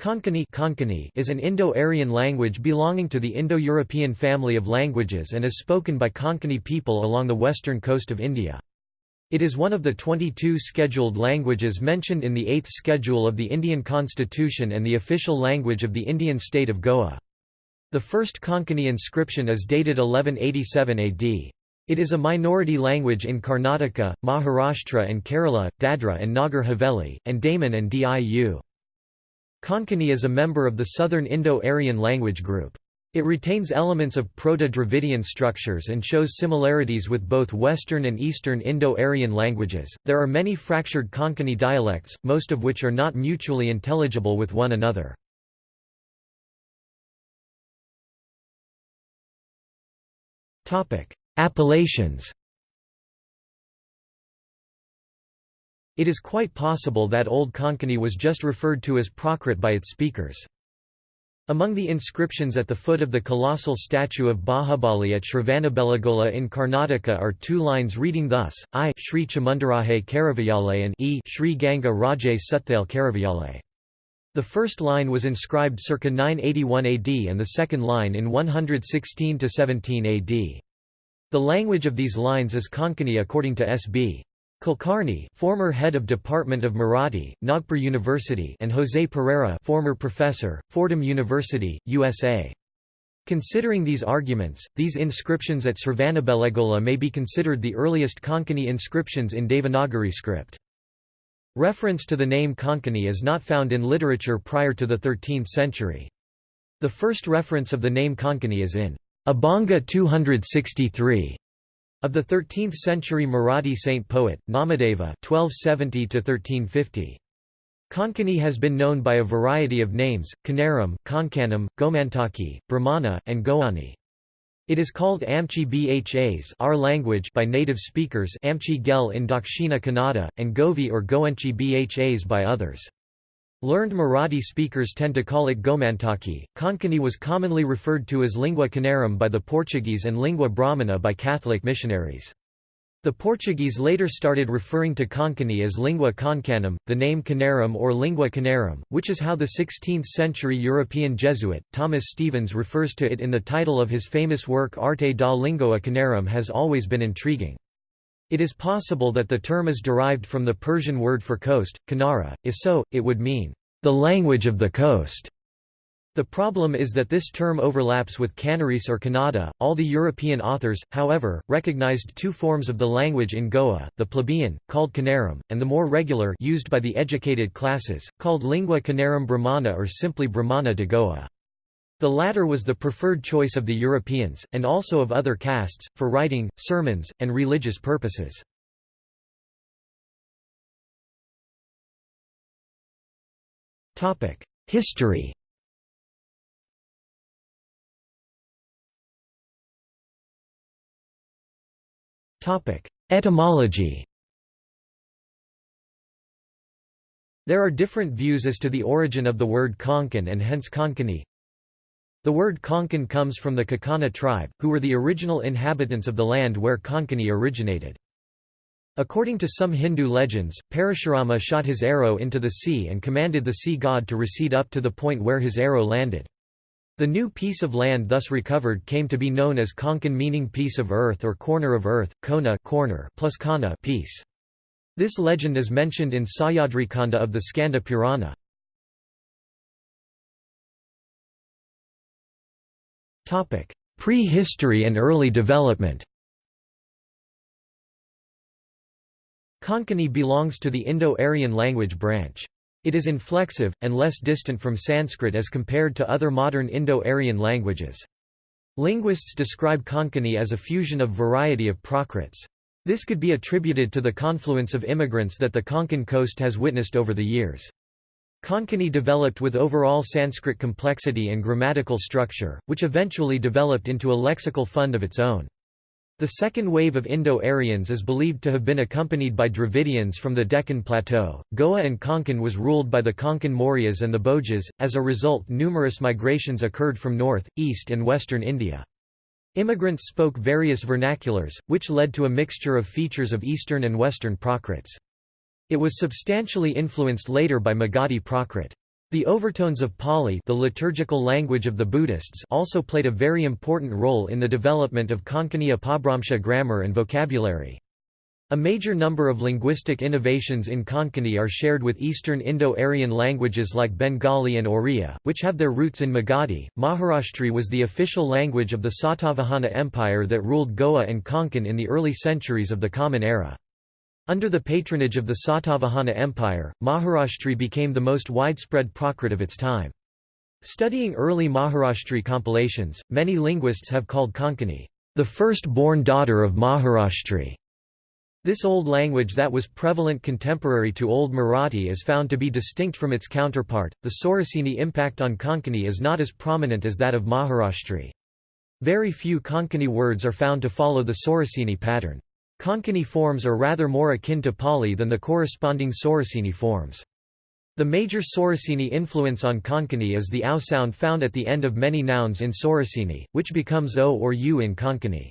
Konkani Konkani is an Indo-Aryan language belonging to the Indo-European family of languages and is spoken by Konkani people along the western coast of India. It is one of the 22 scheduled languages mentioned in the 8th schedule of the Indian constitution and the official language of the Indian state of Goa. The first Konkani inscription is dated 1187 AD. It is a minority language in Karnataka, Maharashtra and Kerala, Dadra and Nagar Haveli, and Daman and Diu. Konkani is a member of the Southern Indo-Aryan language group. It retains elements of Proto-Dravidian structures and shows similarities with both Western and Eastern Indo-Aryan languages. There are many fractured Konkani dialects, most of which are not mutually intelligible with one another. Topic: Appellations. It is quite possible that Old Konkani was just referred to as Prakrit by its speakers. Among the inscriptions at the foot of the colossal statue of Bahubali at Shravanabelagola in Karnataka are two lines reading thus, I Sri Chamundaraje Karavayale and E Sri Ganga Raje Suthale Karavayale. The first line was inscribed circa 981 AD and the second line in 116–17 AD. The language of these lines is Konkani according to S.B. Kulkarni, former head of Department of Marathi, Nagpur University, and José Pereira, former professor, Fordham University, USA. Considering these arguments, these inscriptions at Sravanabelagola may be considered the earliest Konkani inscriptions in Devanagari script. Reference to the name Konkani is not found in literature prior to the 13th century. The first reference of the name Konkani is in Abhanga 263 of the 13th-century Marathi saint poet, Namadeva 1270 Konkani has been known by a variety of names, Kanaram, Konkanam, Gomantaki, Brahmana, and Goani. It is called Amchi Bhas our language by native speakers Amchi Gel in Dakshina Kannada, and Govi or Goenchi Bhas by others. Learned Marathi speakers tend to call it Gomantaki. Konkani was commonly referred to as lingua canarum by the Portuguese and lingua brahmana by Catholic missionaries. The Portuguese later started referring to Konkani as lingua concanum, the name canarum or lingua canarum, which is how the 16th-century European Jesuit, Thomas Stevens refers to it in the title of his famous work Arte da Lingua Canarum has always been intriguing. It is possible that the term is derived from the Persian word for coast, Kanara, if so, it would mean, the language of the coast. The problem is that this term overlaps with Canaris or Kannada. All the European authors, however, recognized two forms of the language in Goa, the plebeian, called Kanaram, and the more regular used by the educated classes, called lingua Kanaram Brahmana or simply Brahmana de Goa. The latter was the preferred choice of the Europeans, and also of other castes, for writing, sermons, and religious purposes. History Etymology There are different views as to the origin of the word Konkan and hence Konkani. The word Konkan comes from the Kakana tribe, who were the original inhabitants of the land where Konkani originated. According to some Hindu legends, Parashurama shot his arrow into the sea and commanded the sea god to recede up to the point where his arrow landed. The new piece of land thus recovered came to be known as Konkan meaning piece of earth or corner of earth, Kona corner plus Kana piece. This legend is mentioned in Sahyadrikanda of the Skanda Purana. Prehistory and early development Konkani belongs to the Indo-Aryan language branch. It is inflexive, and less distant from Sanskrit as compared to other modern Indo-Aryan languages. Linguists describe Konkani as a fusion of variety of Prakrits. This could be attributed to the confluence of immigrants that the Konkan coast has witnessed over the years. Konkani developed with overall Sanskrit complexity and grammatical structure, which eventually developed into a lexical fund of its own. The second wave of Indo-Aryans is believed to have been accompanied by Dravidians from the Deccan Plateau. Goa and Konkan was ruled by the Konkan Mauryas and the Bhojas, as a result numerous migrations occurred from north, east and western India. Immigrants spoke various vernaculars, which led to a mixture of features of Eastern and Western Prakrits. It was substantially influenced later by Magadhi Prakrit. The overtones of Pali the liturgical language of the Buddhists also played a very important role in the development of Konkani Apabhramsha grammar and vocabulary. A major number of linguistic innovations in Konkani are shared with Eastern Indo-Aryan languages like Bengali and Oriya, which have their roots in Magadhi. Maharashtri was the official language of the Satavahana Empire that ruled Goa and Konkan in the early centuries of the Common Era. Under the patronage of the Satavahana Empire, Maharashtri became the most widespread Prakrit of its time. Studying early Maharashtri compilations, many linguists have called Konkani, the first-born daughter of Maharashtri. This old language that was prevalent contemporary to Old Marathi is found to be distinct from its counterpart. The Shauraseni impact on Konkani is not as prominent as that of Maharashtri. Very few Konkani words are found to follow the Shauraseni pattern. Konkani forms are rather more akin to Pali than the corresponding Shauraseni forms. The major Shauraseni influence on Konkani is the ow sound found at the end of many nouns in Shauraseni, which becomes o or u in Konkani.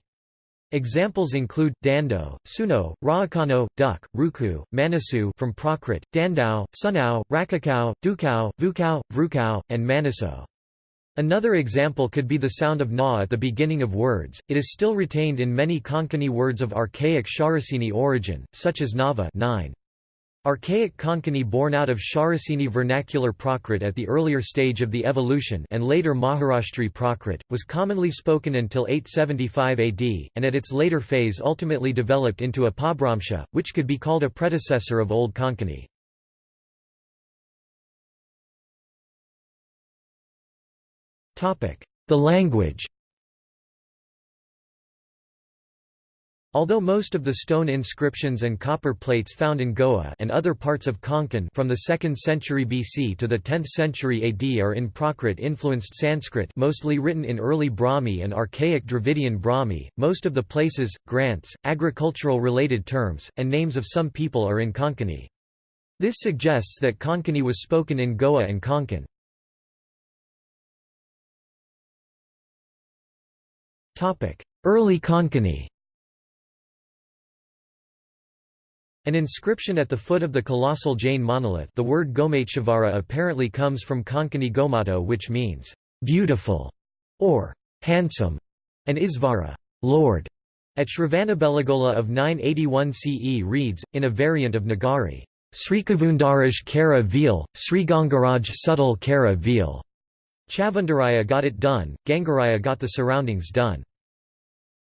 Examples include dando, suno, raakano, duck, ruku, manasu from Prakrit, dandao, sunao, rakakao, dukao, vukao, vrukao, and manaso. Another example could be the sound of na at the beginning of words. It is still retained in many Konkani words of archaic Shauraseni origin, such as nava 9. Archaic Konkani born out of Shauraseni vernacular Prakrit at the earlier stage of the evolution and later Maharashtri Prakrit, was commonly spoken until 875 AD, and at its later phase ultimately developed into Apabhramsha, which could be called a predecessor of Old Konkani. The language Although most of the stone inscriptions and copper plates found in Goa and other parts of Konkan from the 2nd century BC to the 10th century AD are in Prakrit-influenced Sanskrit mostly written in early Brahmi and archaic Dravidian Brahmi, most of the places, grants, agricultural-related terms, and names of some people are in Konkani. This suggests that Konkani was spoken in Goa and Konkan. Early Konkani An inscription at the foot of the colossal Jain monolith the word Gomateshvara apparently comes from Konkani Gomato which means, "...beautiful", or "...handsome", and Isvara, Lord", at Shravanabelagola of 981 CE reads, in a variant of Nagari, Srikavundaraj Kara Veal, Srigangaraj Subtle Kara Veal. Chavundaraya got it done, Gangaraya got the surroundings done.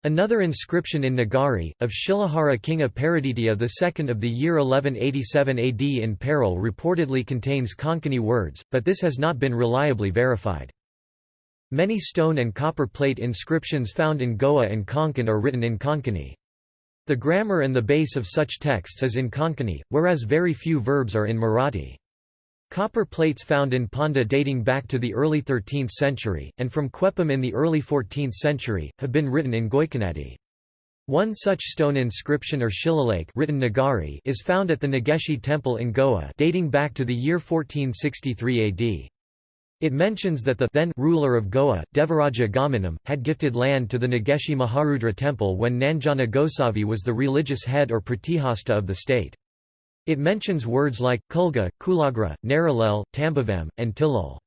Another inscription in Nagari, of Shilahara king Aparaditya II of the year 1187 AD in Peril reportedly contains Konkani words, but this has not been reliably verified. Many stone and copper plate inscriptions found in Goa and Konkan are written in Konkani. The grammar and the base of such texts is in Konkani, whereas very few verbs are in Marathi. Copper plates found in Ponda dating back to the early 13th century, and from Quepem in the early 14th century, have been written in Goikanadi. One such stone inscription or shillalake written Nagari is found at the Nageshi temple in Goa dating back to the year 1463 AD. It mentions that the then ruler of Goa, Devaraja Gamanam, had gifted land to the Nageshi Maharudra temple when Nanjana Gosavi was the religious head or pratihasta of the state. It mentions words like, Kulga, Kulagra, Narilel, Tambavam, and Tilul.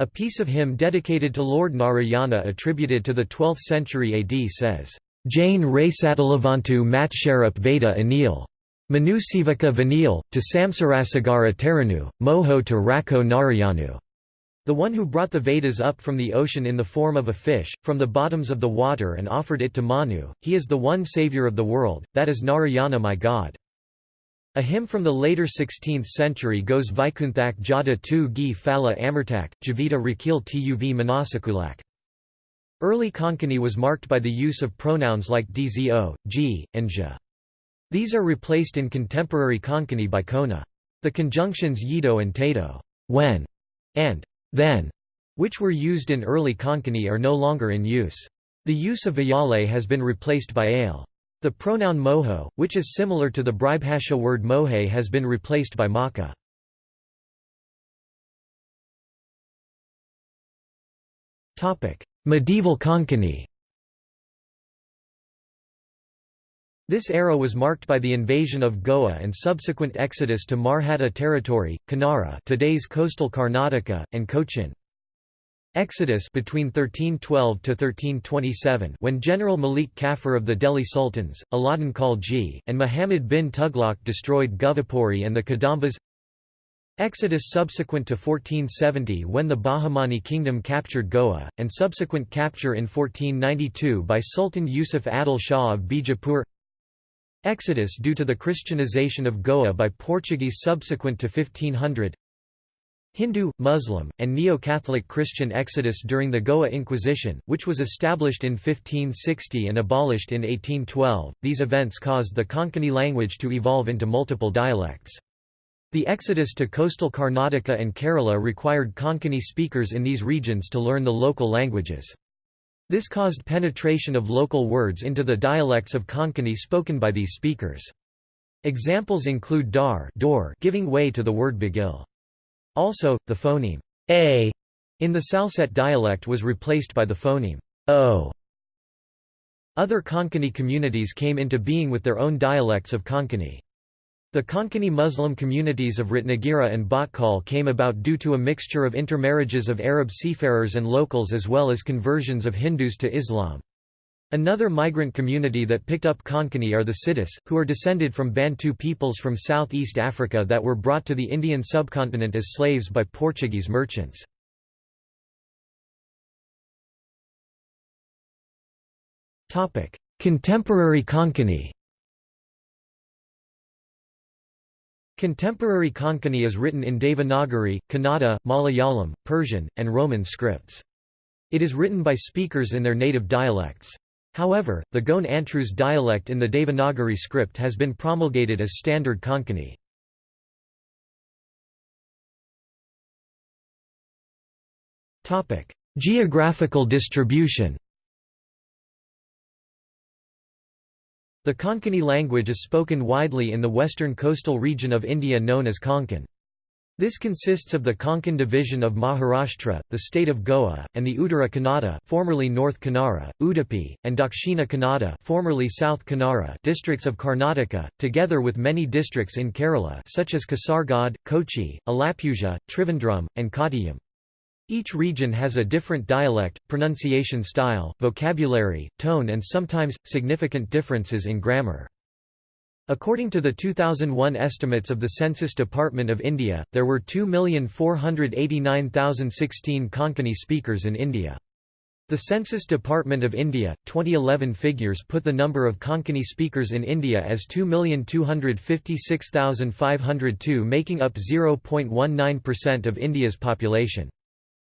A piece of hymn dedicated to Lord Narayana attributed to the 12th century AD says, Jain Rasatalavantu Matsharup Veda Anil. Manusivaka Vanil, to Samsarasagara Teranu, Moho to Rako Narayanu. The one who brought the Vedas up from the ocean in the form of a fish, from the bottoms of the water and offered it to Manu, he is the one saviour of the world, that is Narayana my God. A hymn from the later 16th century goes Vaikunthak Jada tu gi phala amartak, Javita rakil tuv manasakulak. Early Konkani was marked by the use of pronouns like dzo, g, and ja. These are replaced in contemporary Konkani by kona. The conjunctions yido and tato when, and then, which were used in early Konkani are no longer in use. The use of vayale has been replaced by ale. The pronoun moho, which is similar to the Bribhasha word mohe has been replaced by maka. Medieval Konkani This era was marked by the invasion of Goa and subsequent exodus to Marhatta territory, Kannara today's coastal Karnataka, and Cochin. Exodus between 1312 to 1327 when General Malik Kafur of the Delhi Sultans, Alauddin Khalji, and Muhammad bin Tughlaq destroyed Govapuri and the Kadambas. Exodus subsequent to 1470 when the Bahmani kingdom captured Goa, and subsequent capture in 1492 by Sultan Yusuf Adil Shah of Bijapur. Exodus due to the Christianization of Goa by Portuguese subsequent to 1500 Hindu, Muslim, and Neo-Catholic Christian exodus during the Goa Inquisition, which was established in 1560 and abolished in 1812. These events caused the Konkani language to evolve into multiple dialects. The exodus to coastal Karnataka and Kerala required Konkani speakers in these regions to learn the local languages. This caused penetration of local words into the dialects of Konkani spoken by these speakers. Examples include dar giving way to the word bagil. Also, the phoneme a in the Salsette dialect was replaced by the phoneme o. Other Konkani communities came into being with their own dialects of Konkani. The Konkani Muslim communities of Ratnagiri and Bhatkal came about due to a mixture of intermarriages of Arab seafarers and locals as well as conversions of Hindus to Islam. Another migrant community that picked up Konkani are the Sidis, who are descended from Bantu peoples from southeast Africa that were brought to the Indian subcontinent as slaves by Portuguese merchants. Contemporary Konkani Contemporary Konkani is written in Devanagari, Kannada, Malayalam, Persian, and Roman scripts. It is written by speakers in their native dialects. However, the Goan Antruz dialect in the Devanagari script has been promulgated as standard Konkani. Geographical distribution The Konkani language is spoken widely in the western coastal region of India known as Konkan. This consists of the Konkan division of Maharashtra, the state of Goa, and the Uttara Kannada formerly North Kannada, Udupi, and Dakshina Kannada formerly South Kannada districts of Karnataka, together with many districts in Kerala such as Kasaragod, Kochi, Alappuzha, Trivandrum, and Kottayam. Each region has a different dialect, pronunciation style, vocabulary, tone and sometimes, significant differences in grammar. According to the 2001 estimates of the Census Department of India, there were 2,489,016 Konkani speakers in India. The Census Department of India, 2011 figures put the number of Konkani speakers in India as 2,256,502 making up 0.19% of India's population.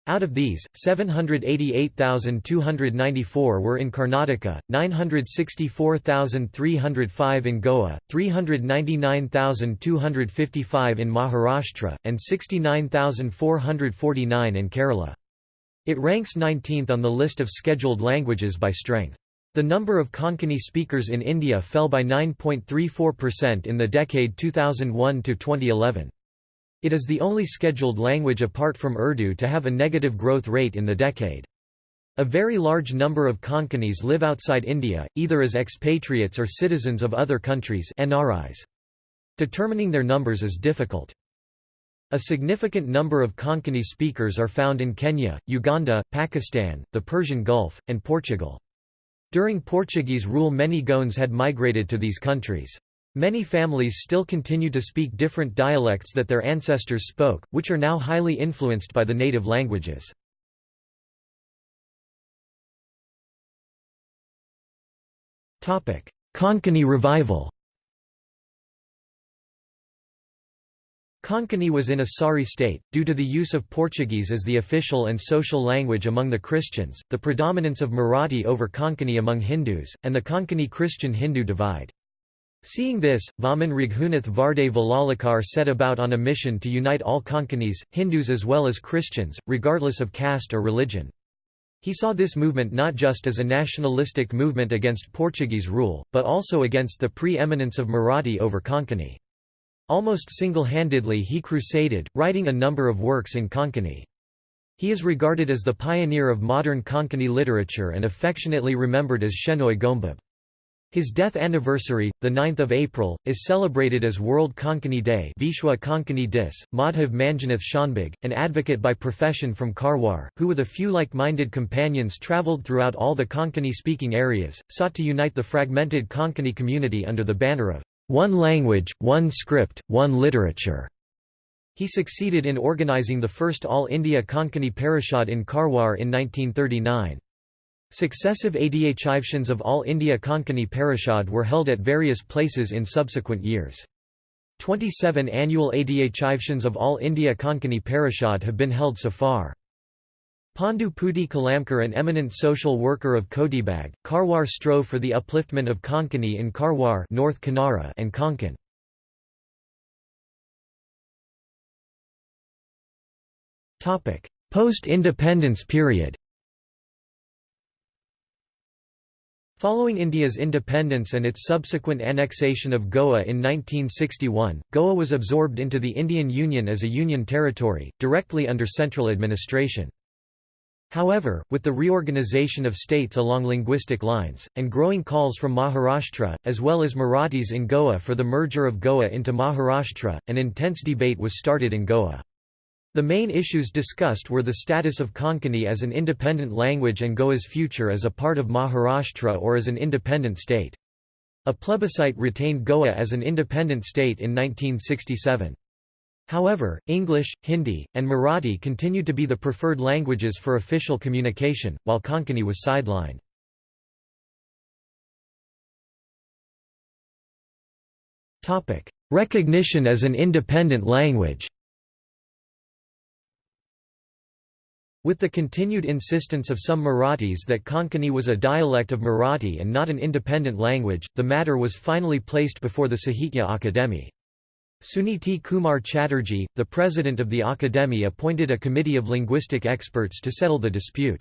Out of these, 788,294 were in Karnataka, 964,305 in Goa, 399,255 in Maharashtra, and 69,449 in Kerala. It ranks 19th on the list of scheduled languages by strength. The number of Konkani speakers in India fell by 9.34% in the decade 2001 to 2011. It is the only scheduled language apart from Urdu to have a negative growth rate in the decade. A very large number of Konkanis live outside India, either as expatriates or citizens of other countries NRIs. Determining their numbers is difficult. A significant number of Konkani speakers are found in Kenya, Uganda, Pakistan, the Persian Gulf, and Portugal. During Portuguese rule many Goans had migrated to these countries. Many families still continue to speak different dialects that their ancestors spoke, which are now highly influenced by the native languages. Konkani revival Konkani was in a sorry state, due to the use of Portuguese as the official and social language among the Christians, the predominance of Marathi over Konkani among Hindus, and the Konkani Christian-Hindu divide. Seeing this, Vaman Raghunath Varde Valaulikar set about on a mission to unite all Konkanis, Hindus as well as Christians, regardless of caste or religion. He saw this movement not just as a nationalistic movement against Portuguese rule, but also against the pre-eminence of Marathi over Konkani. Almost single-handedly he crusaded, writing a number of works in Konkani. He is regarded as the pioneer of modern Konkani literature and affectionately remembered as Shenoy Goembab. His death anniversary, 9 April, is celebrated as World Konkani Day Vishwa Konkani Dis. Madhav Manjunath Shanbhag, an advocate by profession from Karwar, who with a few like-minded companions travelled throughout all the Konkani-speaking areas, sought to unite the fragmented Konkani community under the banner of one language, one script, one literature. He succeeded in organising the first All India Konkani Parishad in Karwar in 1939. Successive Adhyachiveshans of All India Konkani Parishad were held at various places in subsequent years. 27 annual Adhyachiveshans of All India Konkani Parishad have been held so far. Pandu Pudi Kalamkar an eminent social worker of Kodibag, Karwar strove for the upliftment of Konkani in Karwar North Kanara and Konkan. Post-independence period Following India's independence and its subsequent annexation of Goa in 1961, Goa was absorbed into the Indian Union as a union territory, directly under central administration. However, with the reorganisation of states along linguistic lines, and growing calls from Maharashtra, as well as Marathis in Goa for the merger of Goa into Maharashtra, an intense debate was started in Goa. The main issues discussed were the status of Konkani as an independent language and Goa's future as a part of Maharashtra or as an independent state. A plebiscite retained Goa as an independent state in 1967. However, English, Hindi, and Marathi continued to be the preferred languages for official communication, while Konkani was sidelined. Recognition as an independent language With the continued insistence of some Marathis that Konkani was a dialect of Marathi and not an independent language, the matter was finally placed before the Sahitya Akademi. Suniti Kumar Chatterjee, the president of the Akademi appointed a committee of linguistic experts to settle the dispute.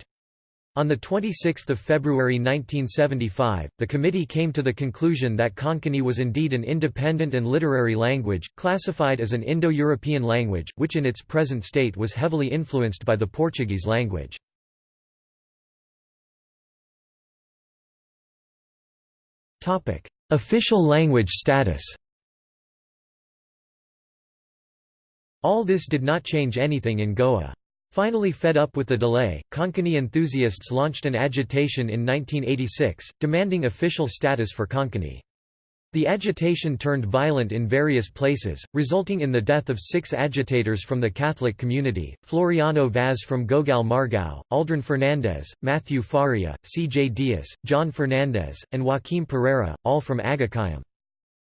On 26 February 1975, the committee came to the conclusion that Konkani was indeed an independent and literary language, classified as an Indo-European language, which in its present state was heavily influenced by the Portuguese language. Official language status All this did not change anything in Goa. Finally fed up with the delay, Konkani enthusiasts launched an agitation in 1986, demanding official status for Konkani. The agitation turned violent in various places, resulting in the death of six agitators from the Catholic community, Floriano Vaz from Gogal Margao, Aldrin Fernandez, Matthew Faria, C. J. Diaz, John Fernandez, and Joaquim Pereira, all from Agacaim.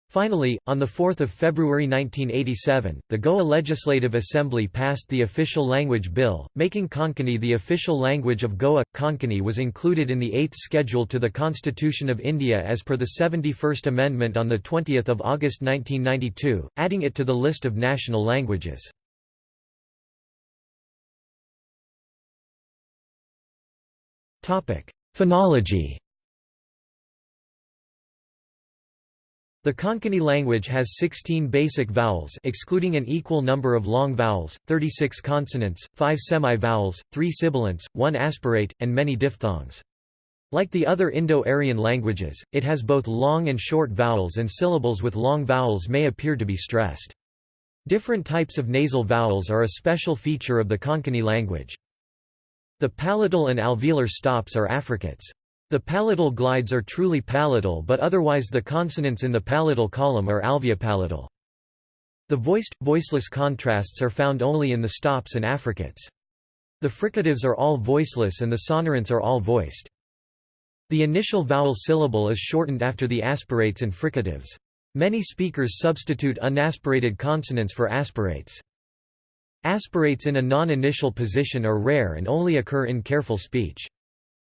Finally, on 4 February 1987, the Goa Legislative Assembly passed the Official Language Bill, making Konkani the official language of Goa. Konkani was included in the Eighth Schedule to the Constitution of India as per the 71st Amendment on 20 August 1992, adding it to the list of national languages. Phonology The Konkani language has 16 basic vowels excluding an equal number of long vowels, 36 consonants, 5 semi-vowels, 3 sibilants, 1 aspirate, and many diphthongs. Like the other Indo-Aryan languages, it has both long and short vowels and syllables with long vowels may appear to be stressed. Different types of nasal vowels are a special feature of the Konkani language. The palatal and alveolar stops are affricates. The palatal glides are truly palatal but otherwise the consonants in the palatal column are alveopalatal. The voiced, voiceless contrasts are found only in the stops and affricates. The fricatives are all voiceless and the sonorants are all voiced. The initial vowel syllable is shortened after the aspirates and fricatives. Many speakers substitute unaspirated consonants for aspirates. Aspirates in a non-initial position are rare and only occur in careful speech.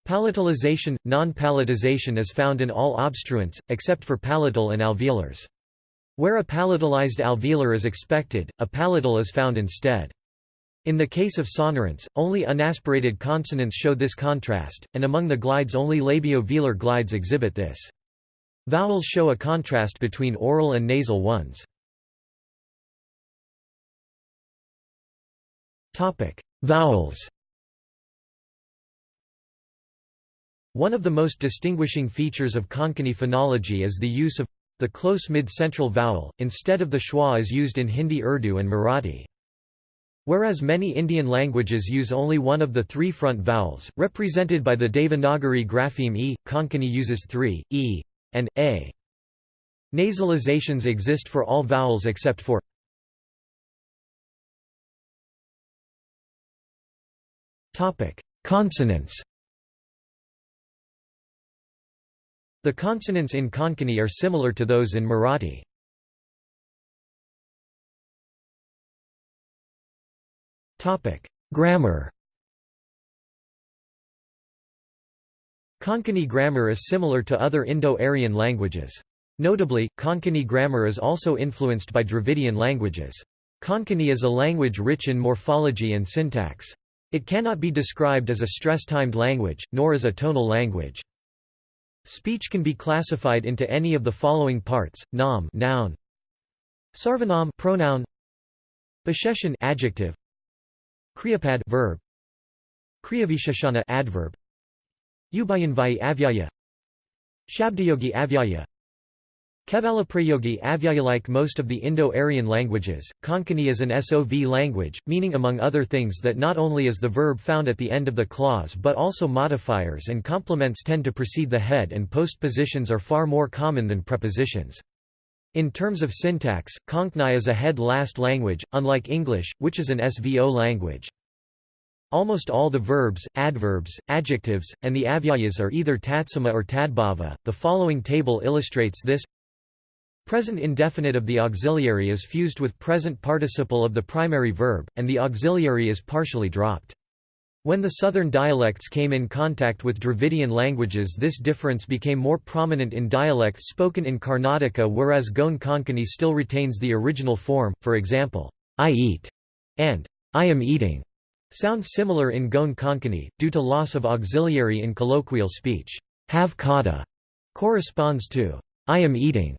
Palatalization, non-palatization is found in all obstruents, except for palatal and alveolars. Where a palatalized alveolar is expected, a palatal is found instead. In the case of sonorants, only unaspirated consonants show this contrast, and among the glides only labio-velar glides exhibit this. Vowels show a contrast between oral and nasal ones. Vowels One of the most distinguishing features of Konkani phonology is the use of the close mid-central vowel, instead of the schwa as used in Hindi Urdu and Marathi. Whereas many Indian languages use only one of the three front vowels, represented by the Devanagari grapheme e, Konkani uses three, e, and a. Nasalizations exist for all vowels except for Consonants The consonants in Konkani are similar to those in Marathi. Grammar Konkani grammar is similar to other Indo-Aryan languages. Notably, Konkani grammar is also influenced by Dravidian languages. Konkani is a language rich in morphology and syntax. It cannot be described as a stress-timed language, nor as a tonal language. Speech can be classified into any of the following parts: nam noun, sarvanam pronoun, visheshan adjective, kriyapad verb, kriyavisheshana adverb, ubayanvayi avyaya, shabdayogi avyaya, Kevalaprayogi avyaya Like most of the Indo-Aryan languages, Konkani is an SOV language, meaning among other things that not only is the verb found at the end of the clause but also modifiers and complements tend to precede the head and postpositions are far more common than prepositions. In terms of syntax, Konkani is a head-last language, unlike English, which is an SVO language. Almost all the verbs, adverbs, adjectives, and the avyayas are either tatsama or tadbhava. The following table illustrates this. Present indefinite of the auxiliary is fused with present participle of the primary verb, and the auxiliary is partially dropped. When the southern dialects came in contact with Dravidian languages this difference became more prominent in dialects spoken in Karnataka whereas Goan Konkani still retains the original form, for example, I eat and I am eating sound similar in Goan Konkani, due to loss of auxiliary in colloquial speech. Have kata corresponds to I am eating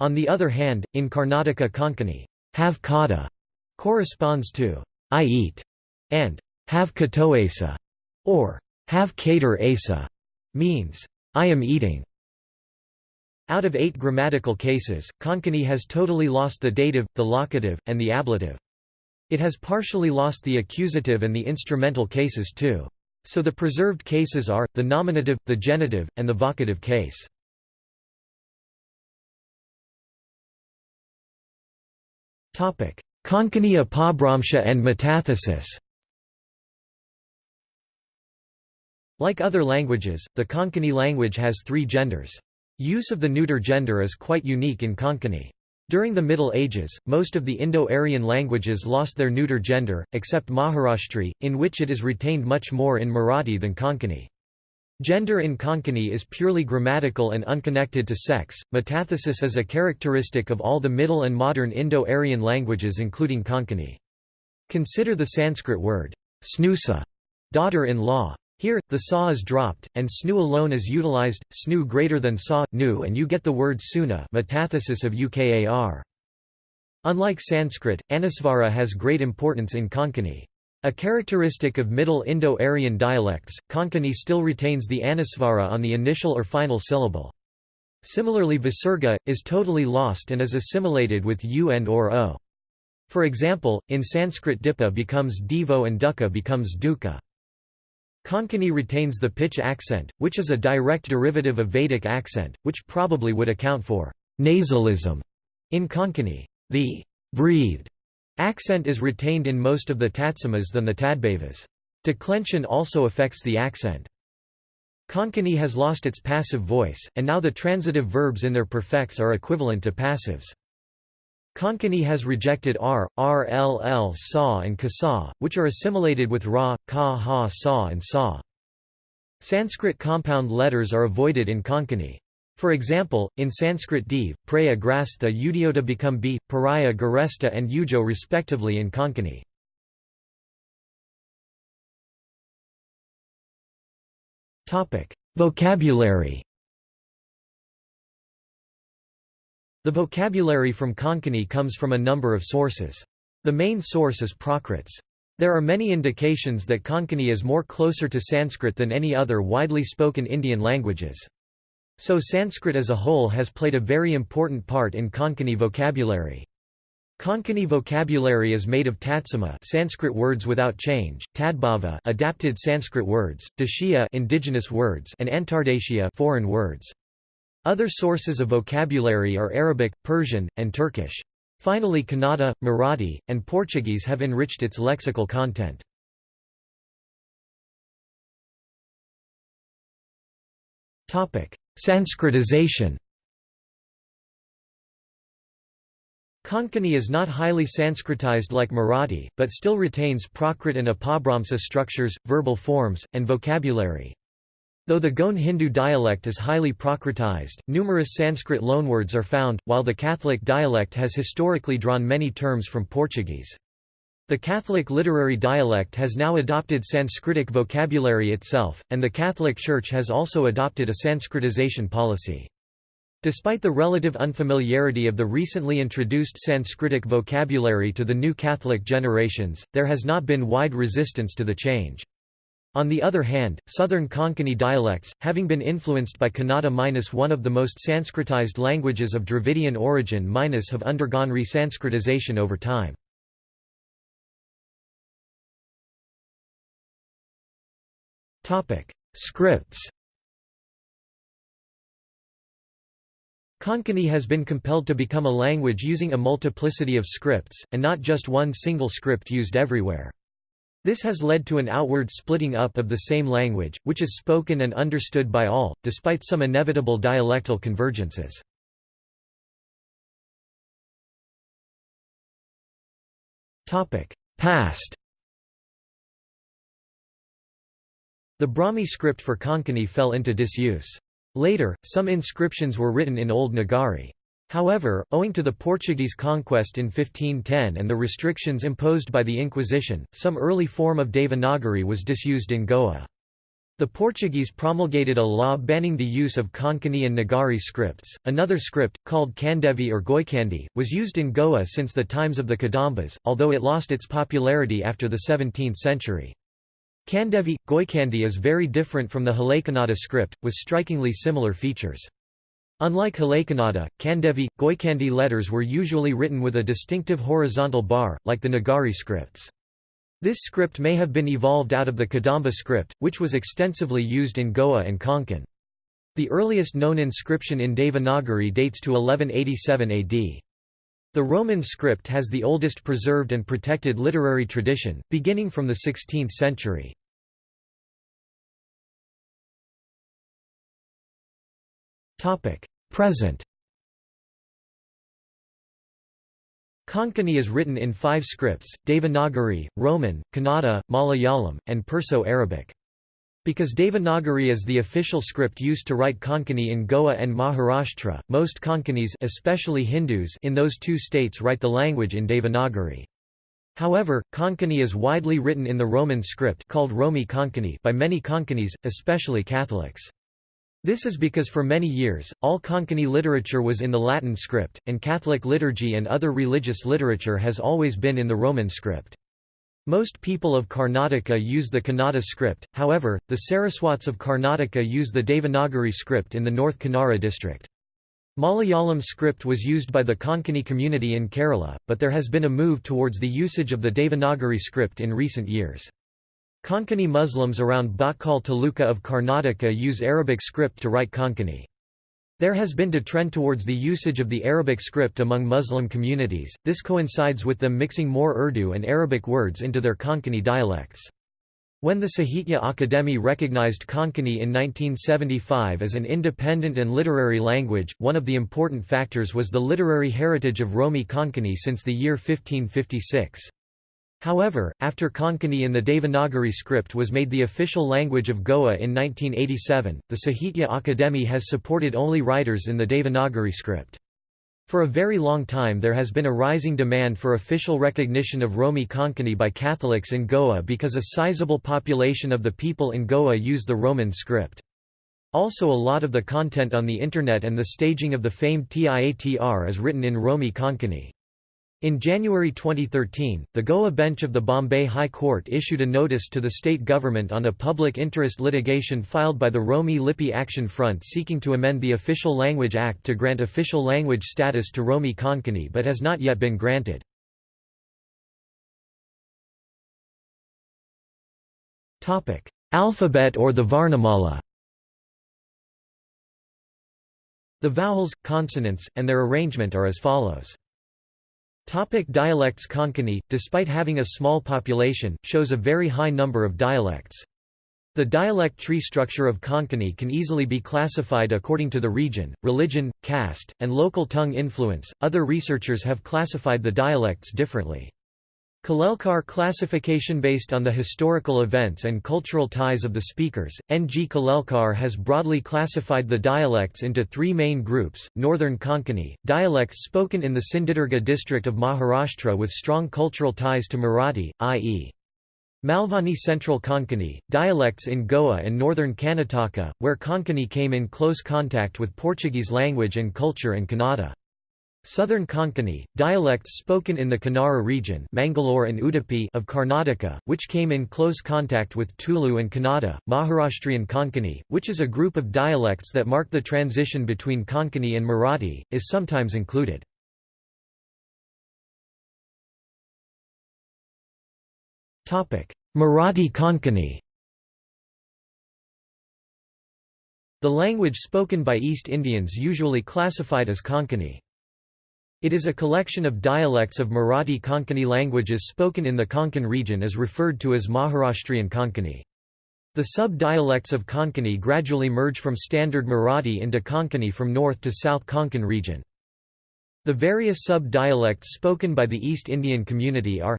on the other hand, in Karnataka Konkani, have kata corresponds to I eat and have katoesa or have cater asa means I am eating. Out of eight grammatical cases, Konkani has totally lost the dative, the locative, and the ablative. It has partially lost the accusative and the instrumental cases too. So the preserved cases are, the nominative, the genitive, and the vocative case. Konkani apabhramsha and metathesis Like other languages, the Konkani language has three genders. Use of the neuter gender is quite unique in Konkani. During the Middle Ages, most of the Indo-Aryan languages lost their neuter gender, except Maharashtri, in which it is retained much more in Marathi than Konkani. Gender in Konkani is purely grammatical and unconnected to sex. Metathesis is a characteristic of all the Middle and modern Indo-Aryan languages including Konkani. Consider the Sanskrit word snusa, daughter-in-law. Here, the sa is dropped, and snu alone is utilized, snu greater than sa, nu and you get the word suna metathesis of ukar. Unlike Sanskrit, anusvara has great importance in Konkani. A characteristic of Middle Indo-Aryan dialects, Konkani still retains the anusvara on the initial or final syllable. Similarly visarga, is totally lost and is assimilated with u and or o. For example, in Sanskrit dipa becomes divo and dukkha becomes dukkha. Konkani retains the pitch accent, which is a direct derivative of Vedic accent, which probably would account for nasalism in Konkani. The breathed Accent is retained in most of the tatsamas than the tadbhavas. Declension also affects the accent. Konkani has lost its passive voice, and now the transitive verbs in their perfects are equivalent to passives. Konkani has rejected r, rll sa and kasa, which are assimilated with ra, ka ha sa and sa. Sanskrit compound letters are avoided in Konkani. For example, in Sanskrit div, praya grastha udiota become b, paraya garesta and ujo respectively in Konkani. Vocabulary The vocabulary from Konkani comes from a number of sources. The main source is Prakrits. There are many indications that Konkani is more closer to Sanskrit than any other widely spoken Indian languages. So Sanskrit as a whole has played a very important part in Konkani vocabulary. Konkani vocabulary is made of tatsama Sanskrit words without change, tadbhava adapted Sanskrit words, Dashia indigenous words and Antardeshia foreign words. Other sources of vocabulary are Arabic, Persian, and Turkish. Finally Kannada, Marathi, and Portuguese have enriched its lexical content. Sanskritization Konkani is not highly Sanskritized like Marathi, but still retains Prakrit and Apabhramsa structures, verbal forms, and vocabulary. Though the Goan Hindu dialect is highly Prakritized, numerous Sanskrit loanwords are found, while the Catholic dialect has historically drawn many terms from Portuguese. The Catholic literary dialect has now adopted Sanskritic vocabulary itself, and the Catholic Church has also adopted a Sanskritization policy. Despite the relative unfamiliarity of the recently introduced Sanskritic vocabulary to the new Catholic generations, there has not been wide resistance to the change. On the other hand, southern Konkani dialects, having been influenced by Kannada one of the most Sanskritized languages of Dravidian origin minus have undergone re-Sanskritization over time. Scripts Konkani has been compelled to become a language using a multiplicity of scripts, and not just one single script used everywhere. This has led to an outward splitting up of the same language, which is spoken and understood by all, despite some inevitable dialectal convergences. Past The Brahmi script for Konkani fell into disuse. Later, some inscriptions were written in Old Nagari. However, owing to the Portuguese conquest in 1510 and the restrictions imposed by the Inquisition, some early form of Devanagari was disused in Goa. The Portuguese promulgated a law banning the use of Konkani and Nagari scripts. Another script, called Kandevi or Goikandi, was used in Goa since the times of the Kadambas, although it lost its popularity after the 17th century. Kandevi, Goikandi is very different from the Halekanada script, with strikingly similar features. Unlike Halekanada, Kandevi, Goikandi letters were usually written with a distinctive horizontal bar, like the Nagari scripts. This script may have been evolved out of the Kadamba script, which was extensively used in Goa and Konkan. The earliest known inscription in Devanagari dates to 1187 AD. The Roman script has the oldest preserved and protected literary tradition, beginning from the 16th century. Present Konkani is written in five scripts, Devanagari, Roman, Kannada, Malayalam, and Perso-Arabic. Because Devanagari is the official script used to write Konkani in Goa and Maharashtra, most Konkanis especially Hindus in those two states write the language in Devanagari. However, Konkani is widely written in the Roman script called Romi Konkani by many Konkanis, especially Catholics. This is because for many years, all Konkani literature was in the Latin script, and Catholic liturgy and other religious literature has always been in the Roman script. Most people of Karnataka use the Kannada script, however, the Saraswats of Karnataka use the Devanagari script in the North Kanara district. Malayalam script was used by the Konkani community in Kerala, but there has been a move towards the usage of the Devanagari script in recent years. Konkani Muslims around Bhatkal Taluka of Karnataka use Arabic script to write Konkani. There has been a trend towards the usage of the Arabic script among Muslim communities, this coincides with them mixing more Urdu and Arabic words into their Konkani dialects. When the Sahitya Akademi recognized Konkani in 1975 as an independent and literary language, one of the important factors was the literary heritage of Romi Konkani since the year 1556. However, after Konkani in the Devanagari script was made the official language of Goa in 1987, the Sahitya Akademi has supported only writers in the Devanagari script. For a very long time there has been a rising demand for official recognition of Romi Konkani by Catholics in Goa because a sizable population of the people in Goa use the Roman script. Also a lot of the content on the Internet and the staging of the famed Tiatr is written in Romi Konkani. In January 2013, the Goa bench of the Bombay High Court issued a notice to the state government on a public interest litigation filed by the Romi Lipi Action Front seeking to amend the Official Language Act to grant official language status to Romi Konkani but has not yet been granted. Alphabet or the Varnamala The vowels, consonants, and their arrangement are as follows. Topic dialects Konkani, despite having a small population, shows a very high number of dialects. The dialect tree structure of Konkani can easily be classified according to the region, religion, caste, and local tongue influence. Other researchers have classified the dialects differently. Kalelkar classification based on the historical events and cultural ties of the speakers. N. G. Kalelkar has broadly classified the dialects into three main groups Northern Konkani, dialects spoken in the Sindhudurga district of Maharashtra with strong cultural ties to Marathi, i.e. Malvani Central Konkani, dialects in Goa and northern Karnataka, where Konkani came in close contact with Portuguese language and culture and Kannada. Southern Konkani, dialects spoken in the Kannara region Mangalore and Udupi of Karnataka, which came in close contact with Tulu and Kannada, Maharashtrian Konkani, which is a group of dialects that mark the transition between Konkani and Marathi, is sometimes included. Marathi Konkani The language spoken by East Indians usually classified as Konkani. It is a collection of dialects of Marathi Konkani languages spoken in the Konkan region is referred to as Maharashtrian Konkani. The sub-dialects of Konkani gradually merge from Standard Marathi into Konkani from north to south Konkan region. The various sub-dialects spoken by the East Indian community are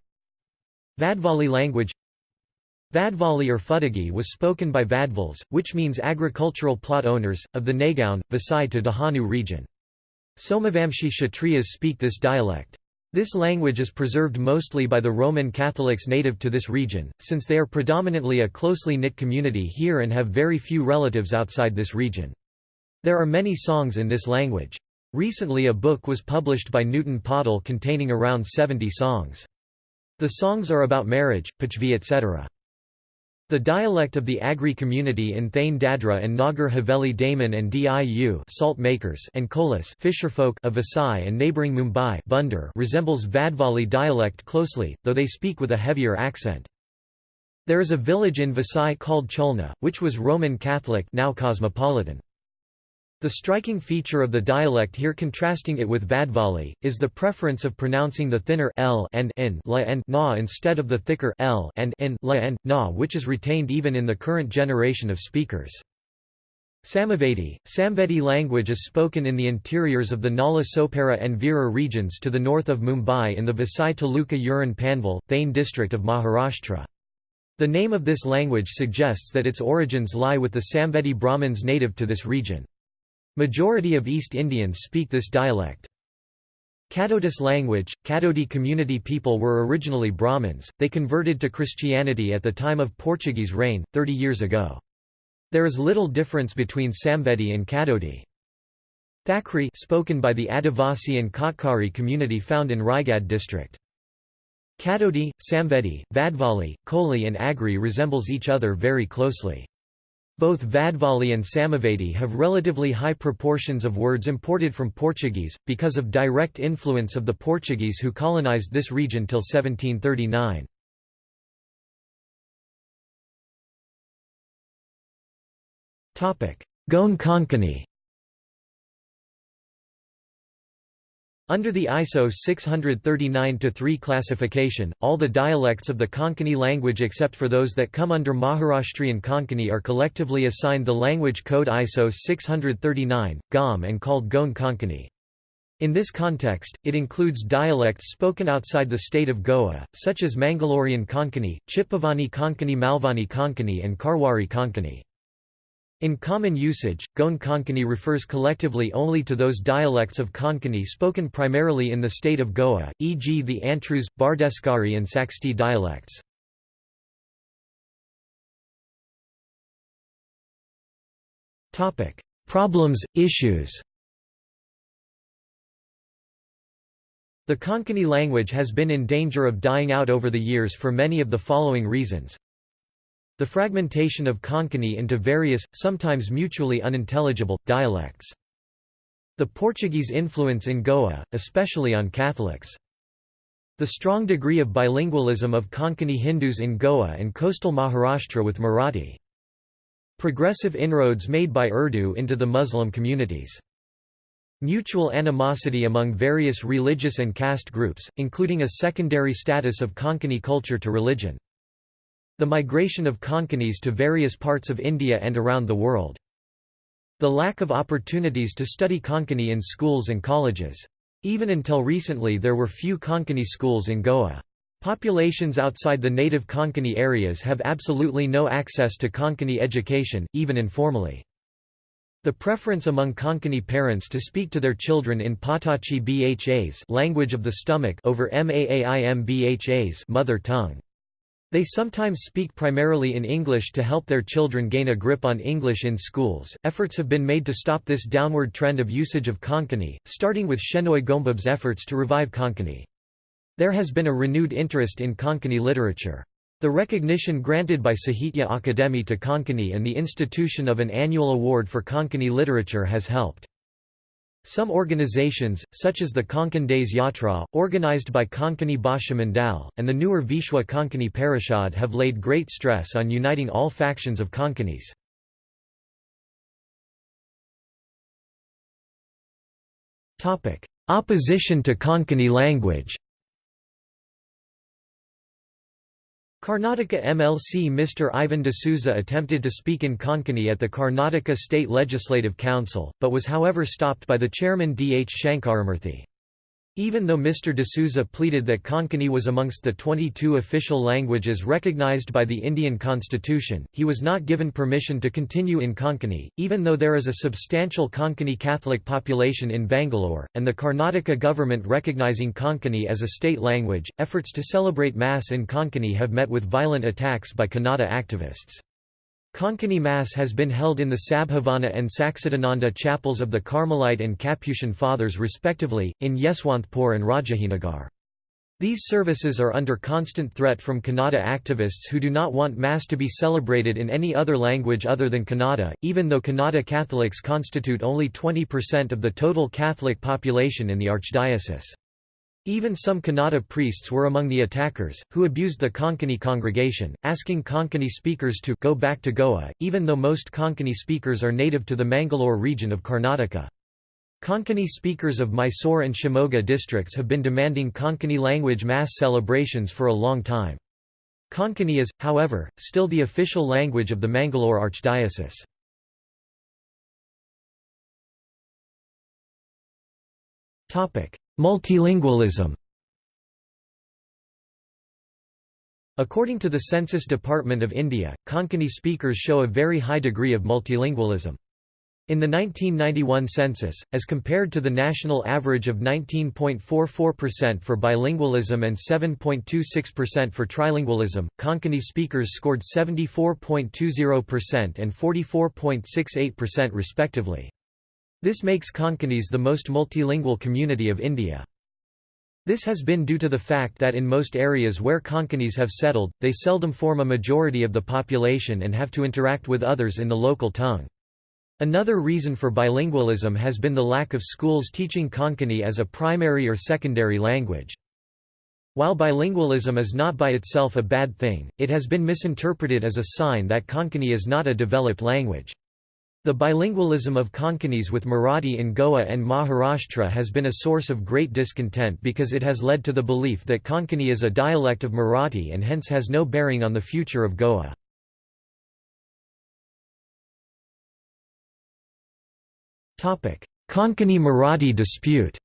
Vadvali language Vadvali or Fudagi was spoken by Vadvals, which means agricultural plot owners, of the Nagaon, Vasai to Dahanu region. Somavamshi Kshatriyas speak this dialect. This language is preserved mostly by the Roman Catholics native to this region, since they are predominantly a closely knit community here and have very few relatives outside this region. There are many songs in this language. Recently a book was published by Newton Paudel containing around 70 songs. The songs are about marriage, pachvi etc. The dialect of the Agri community in Thane Dadra and Nagar Haveli Daman and Diu salt makers and Kolas fisherfolk of Vasai and neighbouring Mumbai Bunder resembles Vadvali dialect closely, though they speak with a heavier accent. There is a village in Vasai called Cholna, which was Roman Catholic now cosmopolitan. The striking feature of the dialect here contrasting it with Vadvali, is the preference of pronouncing the thinner l and n la and na instead of the thicker l and n la and na which is retained even in the current generation of speakers. Samavedi, Samvedi language is spoken in the interiors of the Nala Sopara and Virar regions to the north of Mumbai in the Vasai Taluka Uran Panvel, Thane district of Maharashtra. The name of this language suggests that its origins lie with the Samvedi Brahmins native to this region. Majority of East Indians speak this dialect. Kadodis language, Kadodi community people were originally Brahmins, they converted to Christianity at the time of Portuguese reign, 30 years ago. There is little difference between Samvedi and Kadodi. Thakri spoken by the Adivasi and Katkari community found in Raigad district. Kadodi, Samvedi, Vadvali, Koli and Agri resembles each other very closely. Both Vadvali and Samavedi have relatively high proportions of words imported from Portuguese, because of direct influence of the Portuguese who colonized this region till 1739. Goan Konkani Under the ISO 639-3 classification, all the dialects of the Konkani language except for those that come under Maharashtrian Konkani are collectively assigned the language code ISO 639, GOM and called Goan Konkani. In this context, it includes dialects spoken outside the state of Goa, such as Mangalorean Konkani, Chitpavani Konkani Malvani Konkani and Karwari Konkani. In common usage, Goan Konkani refers collectively only to those dialects of Konkani spoken primarily in the state of Goa, e.g. the Antruz, Bardeskari and Saxti dialects. Problems, issues The Konkani language has been in danger of dying out over the years for many of the following reasons. The fragmentation of Konkani into various, sometimes mutually unintelligible, dialects. The Portuguese influence in Goa, especially on Catholics. The strong degree of bilingualism of Konkani Hindus in Goa and coastal Maharashtra with Marathi. Progressive inroads made by Urdu into the Muslim communities. Mutual animosity among various religious and caste groups, including a secondary status of Konkani culture to religion. The migration of Konkanis to various parts of India and around the world. The lack of opportunities to study Konkani in schools and colleges. Even until recently there were few Konkani schools in Goa. Populations outside the native Konkani areas have absolutely no access to Konkani education, even informally. The preference among Konkani parents to speak to their children in Patachi Bhas language of the stomach over Maaim Bhas mother tongue. They sometimes speak primarily in English to help their children gain a grip on English in schools. Efforts have been made to stop this downward trend of usage of Konkani, starting with Shenoy Goembab's efforts to revive Konkani. There has been a renewed interest in Konkani literature. The recognition granted by Sahitya Akademi to Konkani and the institution of an annual award for Konkani literature has helped. Some organizations, such as the Konkan Days Yatra, organized by Konkani Bhasha Mandal, and the newer Vishwa Konkani Parishad have laid great stress on uniting all factions of Konkanis. Opposition to Konkani language Karnataka MLC Mr. Ivan D'Souza attempted to speak in Konkani at the Karnataka State Legislative Council, but was however stopped by the chairman D. H. Shankaramurthy. Even though Mr. D'Souza pleaded that Konkani was amongst the 22 official languages recognized by the Indian constitution, he was not given permission to continue in Konkani, even though there is a substantial Konkani Catholic population in Bangalore, and the Karnataka government recognizing Konkani as a state language. Efforts to celebrate Mass in Konkani have met with violent attacks by Kannada activists. Konkani Mass has been held in the Sabhavana and Saksidananda chapels of the Carmelite and Capuchin Fathers respectively, in Yeshwanthpur and Rajajinagar. These services are under constant threat from Kannada activists who do not want Mass to be celebrated in any other language other than Kannada, even though Kannada Catholics constitute only 20% of the total Catholic population in the archdiocese. Even some Kannada priests were among the attackers, who abused the Konkani congregation, asking Konkani speakers to go back to Goa, even though most Konkani speakers are native to the Mangalore region of Karnataka. Konkani speakers of Mysore and Shimoga districts have been demanding Konkani language mass celebrations for a long time. Konkani is, however, still the official language of the Mangalore Archdiocese. Multilingualism According to the Census Department of India, Konkani speakers show a very high degree of multilingualism. In the 1991 census, as compared to the national average of 19.44% for bilingualism and 7.26% for trilingualism, Konkani speakers scored 74.20% and 44.68% respectively. This makes Konkanis the most multilingual community of India. This has been due to the fact that in most areas where Konkanis have settled, they seldom form a majority of the population and have to interact with others in the local tongue. Another reason for bilingualism has been the lack of schools teaching Konkani as a primary or secondary language. While bilingualism is not by itself a bad thing, it has been misinterpreted as a sign that Konkani is not a developed language. The bilingualism of Konkanis with Marathi in Goa and Maharashtra has been a source of great discontent because it has led to the belief that Konkani is a dialect of Marathi and hence has no bearing on the future of Goa. Konkani-Marathi dispute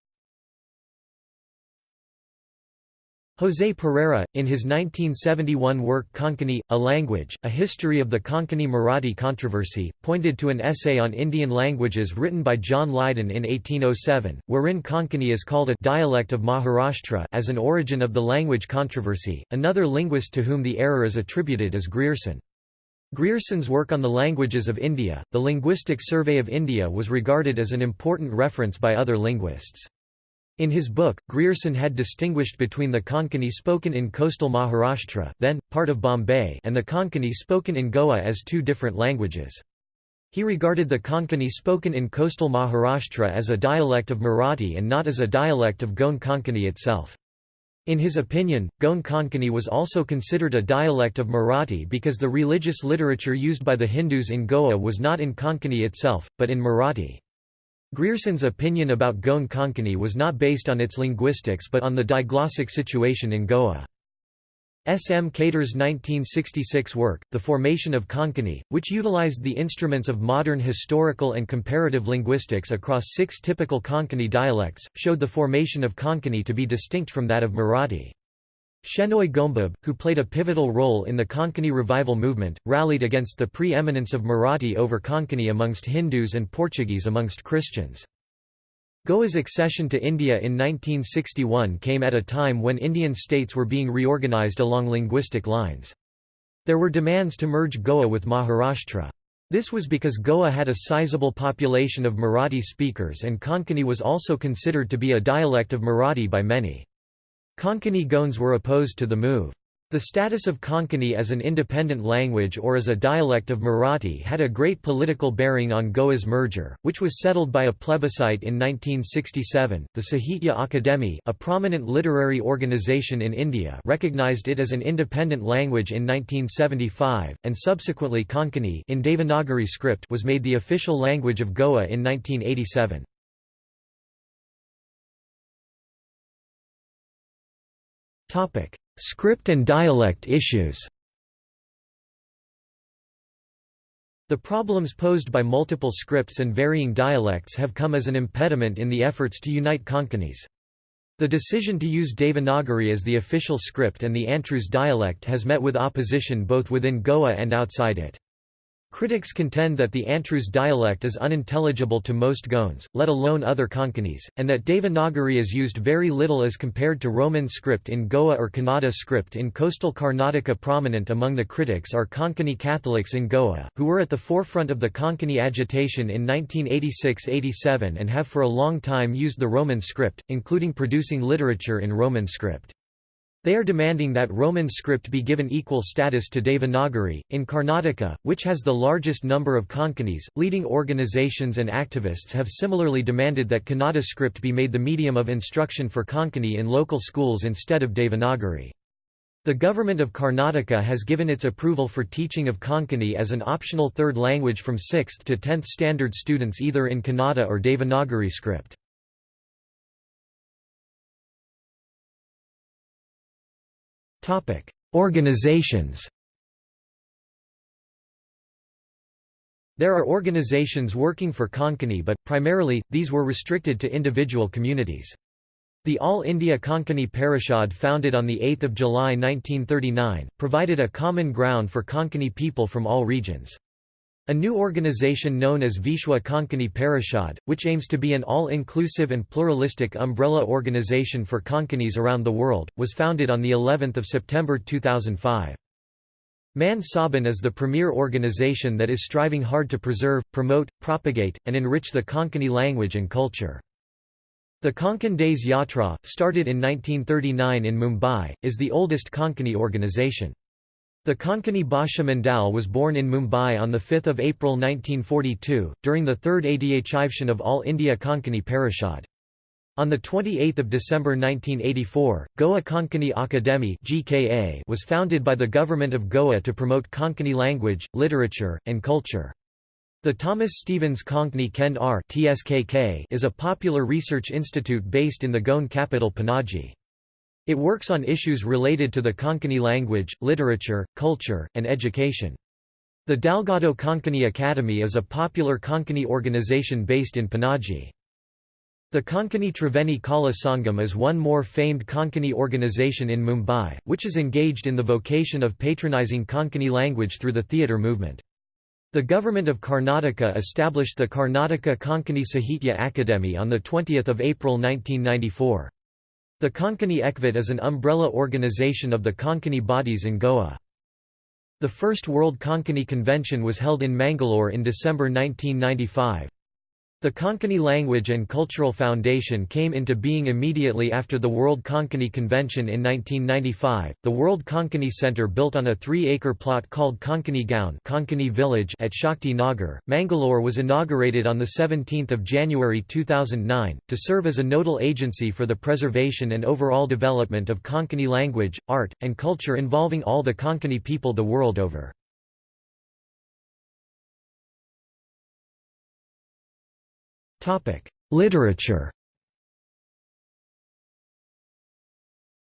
José Pereira, in his 1971 work Konkani, A Language, A History of the Konkani-Marathi Controversy, pointed to an essay on Indian languages written by John Leyden in 1807, wherein Konkani is called a dialect of Maharashtra as an origin of the language controversy. Another linguist to whom the error is attributed is Grierson. Grierson's work on the languages of India, the Linguistic Survey of India was regarded as an important reference by other linguists. In his book, Grierson had distinguished between the Konkani spoken in coastal Maharashtra then, part of Bombay and the Konkani spoken in Goa as two different languages. He regarded the Konkani spoken in coastal Maharashtra as a dialect of Marathi and not as a dialect of Goan Konkani itself. In his opinion, Goan Konkani was also considered a dialect of Marathi because the religious literature used by the Hindus in Goa was not in Konkani itself, but in Marathi. Grierson's opinion about Goan Konkani was not based on its linguistics but on the diglossic situation in Goa. S. M. Katre's 1966 work, The Formation of Konkani, which utilized the instruments of modern historical and comparative linguistics across six typical Konkani dialects, showed the formation of Konkani to be distinct from that of Marathi. Shenoy Goembab, who played a pivotal role in the Konkani revival movement, rallied against the pre-eminence of Marathi over Konkani amongst Hindus and Portuguese amongst Christians. Goa's accession to India in 1961 came at a time when Indian states were being reorganized along linguistic lines. There were demands to merge Goa with Maharashtra. This was because Goa had a sizable population of Marathi speakers and Konkani was also considered to be a dialect of Marathi by many. Konkani Goans were opposed to the move. The status of Konkani as an independent language or as a dialect of Marathi had a great political bearing on Goa's merger, which was settled by a plebiscite in 1967. The Sahitya Akademi, a prominent literary organization in India, recognized it as an independent language in 1975, and subsequently Konkani in Devanagari script was made the official language of Goa in 1987. Script and dialect issues The problems posed by multiple scripts and varying dialects have come as an impediment in the efforts to unite Konkanis. The decision to use Devanagari as the official script and the Antruz dialect has met with opposition both within Goa and outside it. Critics contend that the Antruz dialect is unintelligible to most Goans, let alone other Konkanis, and that Devanagari is used very little as compared to Roman script in Goa or Kannada script in coastal Karnataka. Prominent among the critics are Konkani Catholics in Goa, who were at the forefront of the Konkani agitation in 1986–87 and have for a long time used the Roman script, including producing literature in Roman script. They are demanding that Roman script be given equal status to Devanagari. In Karnataka, which has the largest number of Konkanis, leading organizations and activists have similarly demanded that Kannada script be made the medium of instruction for Konkani in local schools instead of Devanagari. The government of Karnataka has given its approval for teaching of Konkani as an optional third language from 6th to 10th standard students either in Kannada or Devanagari script. Organizations There are organizations working for Konkani but, primarily, these were restricted to individual communities. The All India Konkani Parishad founded on 8 July 1939, provided a common ground for Konkani people from all regions. A new organization known as Vishwa Konkani Parishad, which aims to be an all-inclusive and pluralistic umbrella organization for Konkanis around the world, was founded on the 11th of September 2005. Mandd Sobhann is the premier organization that is striving hard to preserve, promote, propagate, and enrich the Konkani language and culture. The Konkan Days Yatra, started in 1939 in Mumbai, is the oldest Konkani organization. The Konkani Bhasha Mandal was born in Mumbai on 5 April 1942, during the third Adhyachivshan of All India Konkani Parishad. On 28 December 1984, Goa Konkani Akademi was founded by the Government of Goa to promote Konkani language, literature, and culture. The Thomas Stevens Konkani Kend Kendra is a popular research institute based in the Goan capital Panaji. It works on issues related to the Konkani language, literature, culture, and education. The Dalgado Konkani Academy is a popular Konkani organization based in Panaji. The Konkani Triveni Kala Sangam is one more famed Konkani organization in Mumbai, which is engaged in the vocation of patronizing Konkani language through the theatre movement. The government of Karnataka established the Karnataka Konkani Sahitya Akademi on 20 April 1994. The Konkani Ekvit is an umbrella organization of the Konkani bodies in Goa. The first World Konkani Convention was held in Mangalore in December 1995. The Konkani Language and Cultural Foundation came into being immediately after the World Konkani Convention in 1995. The World Konkani Center, built on a three-acre plot called Konkani Gaon Konkani Village at Shakti Nagar, Mangalore, was inaugurated on the 17th of January 2009 to serve as a nodal agency for the preservation and overall development of Konkani language, art, and culture involving all the Konkani people the world over. Literature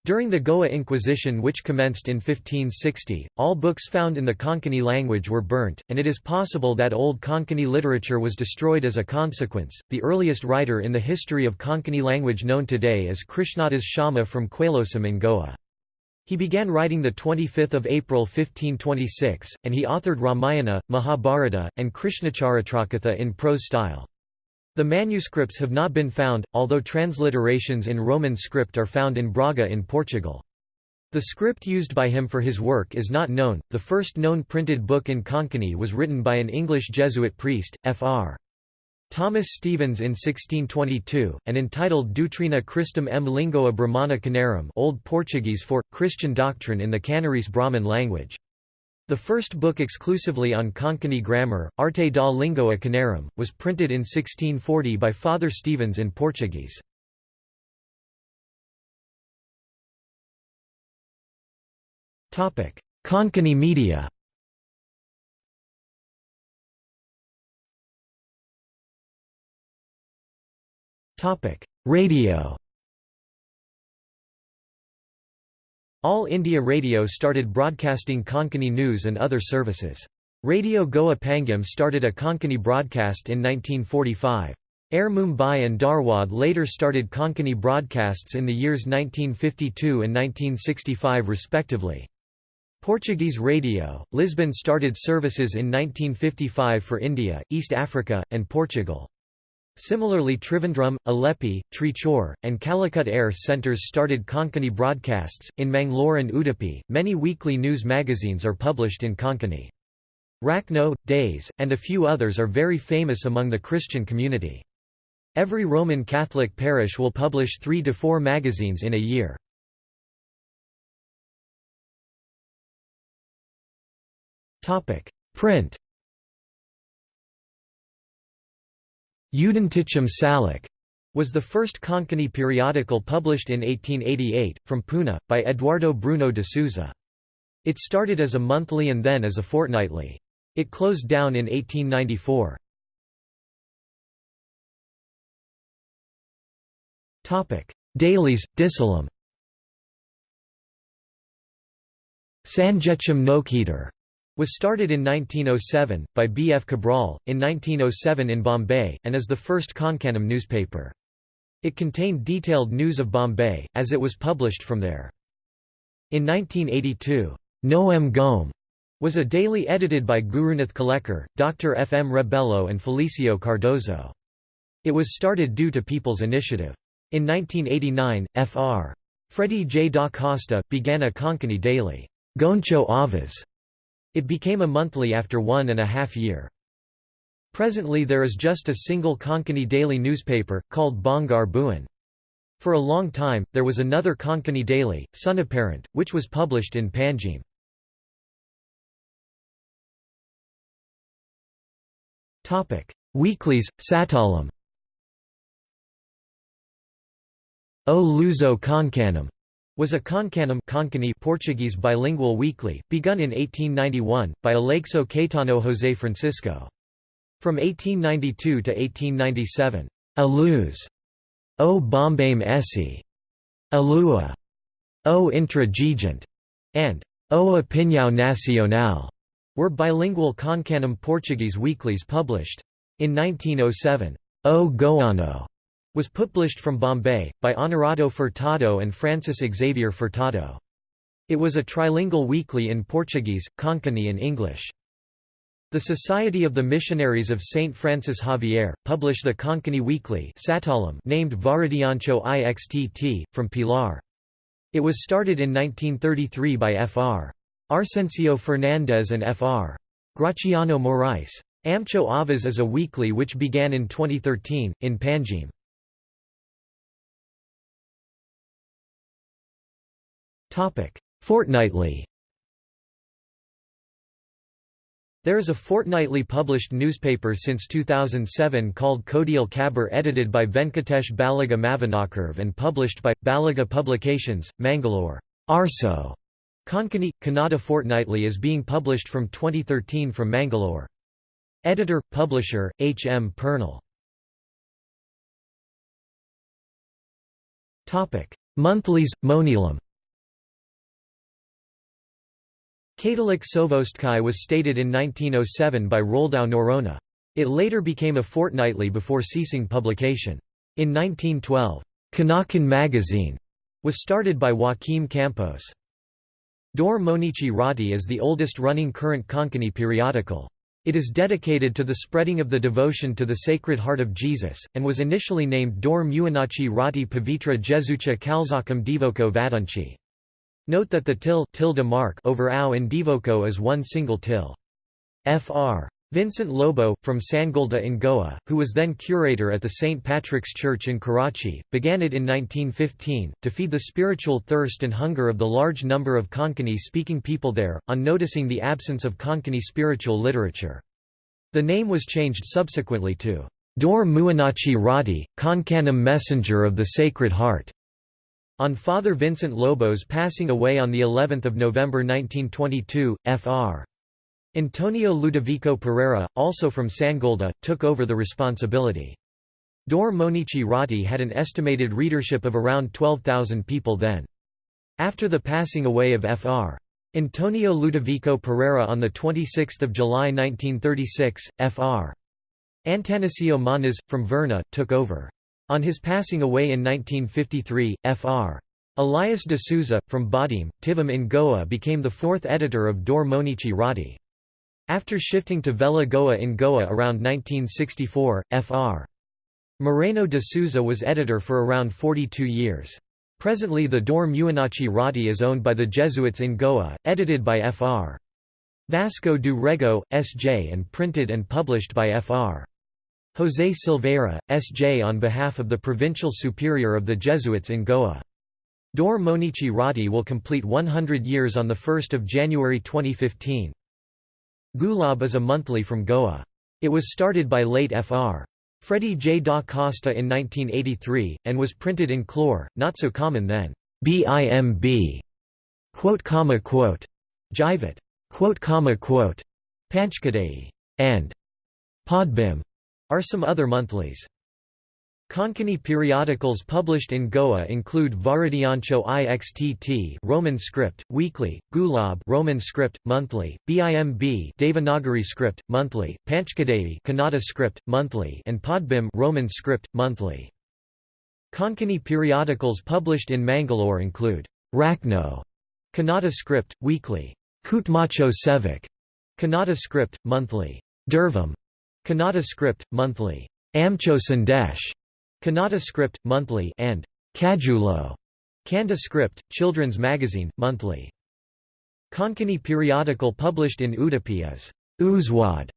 During the Goa Inquisition which commenced in 1560, all books found in the Konkani language were burnt, and it is possible that Old Konkani literature was destroyed as a consequence. The earliest writer in the history of Konkani language known today is Krishnadas Sharma from Quailosam in Goa. He began writing 25 April 1526, and he authored Ramayana, Mahabharata, and Krishnacharitakatha in prose style. The manuscripts have not been found, although transliterations in Roman script are found in Braga in Portugal. The script used by him for his work is not known. The first known printed book in Konkani was written by an English Jesuit priest, Fr. Thomas Stevens in 1622, and entitled Doutrina Christum em Lingoa Brahmana Canarum Old Portuguese for, Christian doctrine in the Canarese Brahmin language. The first book exclusively on Konkani grammar, Arte da Língua Canarum, was printed in 1640 by Father Stevens in Portuguese. Konkani media Radio All India Radio started broadcasting Konkani news and other services. Radio Goa Pangam started a Konkani broadcast in 1945. Air Mumbai and Dharwad later started Konkani broadcasts in the years 1952 and 1965 respectively. Portuguese Radio, Lisbon started services in 1955 for India, East Africa, and Portugal. Similarly Trivandrum, Alleppey, Trichy, and Calicut air centres started Konkani broadcasts. In Mangalore and Udupi, many weekly news magazines are published in Konkani. Rakhno, Days, and a few others are very famous among the Christian community. Every Roman Catholic parish will publish three to four magazines in a year. Print Udanticham Salak was the first Konkani periodical published in 1888, from Pune, by Eduardo Bruno de Souza. It started as a monthly and then as a fortnightly. It closed down in 1894. Dailies, Disalam Sanjecham Nokheter was started in 1907, by B. F. Cabral, in 1907 in Bombay, and is the first Konkanam newspaper. It contained detailed news of Bombay, as it was published from there. In 1982, Noam Gome was a daily edited by Gurunath Kalekar, Dr. F. M. Rebello and Felicio Cardozo. It was started due to People's Initiative. In 1989, Fr. Freddy J. da Costa, began a Konkani daily, Goncho Avaz, it became a monthly after one and a half year. Presently there is just a single Konkani daily newspaper, called Bangar Buin. For a long time, there was another Konkani daily, Sunaparant, which was published in Panjim. Weeklies, Satalam O Luso Konkanam was a Concanum Portuguese bilingual weekly, begun in 1891, by Aleixo Caetano José Francisco. From 1892 to 1897, A Luz, O Bombame Esse, Alua, O Intra-Gigante, and O Opinião Nacional were bilingual Concanum Portuguese weeklies published. In 1907, O Goano was published from Bombay, by Honorato Furtado and Francis Xavier Furtado. It was a trilingual weekly in Portuguese, Konkani and English. The Society of the Missionaries of St. Francis Xavier, published the Konkani Weekly named Varadiancho Ixtt, from Pilar. It was started in 1933 by Fr. Arsencio Fernandez and Fr. Graciano Morais. Amcho Avaz is a weekly which began in 2013, in Panjim. Fortnightly There is a fortnightly published newspaper since 2007 called Kodial Khabar edited by Venkatesh Balaga Mavanakurve and published by, Balaga Publications, Mangalore. Arso. Konkani, Kannada Fortnightly is being published from 2013 from Mangalore. Editor, publisher, H. M. Purnell. Monthlies, Monilam Katalik Sovostkai was stated in 1907 by Roldau Norona. It later became a fortnightly before ceasing publication. In 1912, Kanakan magazine was started by Joaquim Campos. Dor Monichi Rati is the oldest running current Konkani periodical. It is dedicated to the spreading of the devotion to the Sacred Heart of Jesus, and was initially named Dor Muanachi Rati Pavitra Jesucha Kalzakam Divoko Vadunchi. Note that the til tilde mark over ow in Divoko is one single til. Fr. Vincent Lobo, from Sangolda in Goa, who was then curator at the St. Patrick's Church in Karachi, began it in 1915, to feed the spiritual thirst and hunger of the large number of Konkani-speaking people there, on noticing the absence of Konkani spiritual literature. The name was changed subsequently to Dor Muanachi Rati, Konkanam Messenger of the Sacred Heart. On Father Vincent Lobo's passing away on the 11th of November 1922, Fr. Antonio Ludovico Pereira, also from Sangolda, took over the responsibility. Dor Monichi Rati had an estimated readership of around 12,000 people then. After the passing away of Fr. Antonio Ludovico Pereira on 26 July 1936, Fr. Antanasio Manas, from Verna, took over. On his passing away in 1953, Fr. Elias de Souza, from Badim, Tivam in Goa became the fourth editor of Dor Monichi Rati. After shifting to Vela Goa in Goa around 1964, Fr. Moreno de Souza was editor for around 42 years. Presently the Dor Muanachi Rati is owned by the Jesuits in Goa, edited by Fr. Vasco do Rego, S.J. and printed and published by Fr. José Silveira, S.J. on behalf of the Provincial Superior of the Jesuits in Goa. Dor Monichi Rati will complete 100 years on 1 January 2015. Gulab is a monthly from Goa. It was started by late Fr. Freddy J. da Costa in 1983, and was printed in Clore, not so common then. BIMB. Quote, comma, quote. Jivat. Quote, comma, quote. Panchkadai. And Podbim are some other monthlies. Konkani periodicals published in Goa include Varadyancho Ixtt Roman script, weekly, Gulab Roman script, monthly, Bimb Devanagari script, monthly, Panchkadai Kannada script, monthly and Podbim Roman script, monthly. Konkani periodicals published in Mangalore include Rakno Kannada script, weekly, Kutmacho Sevak Kannada script, monthly, Durvam Kannada script, monthly, Amcho Kannada script, monthly, and Kajulo, Kanda script, children's magazine, monthly. Konkani periodical published in Udupi is Uzwad,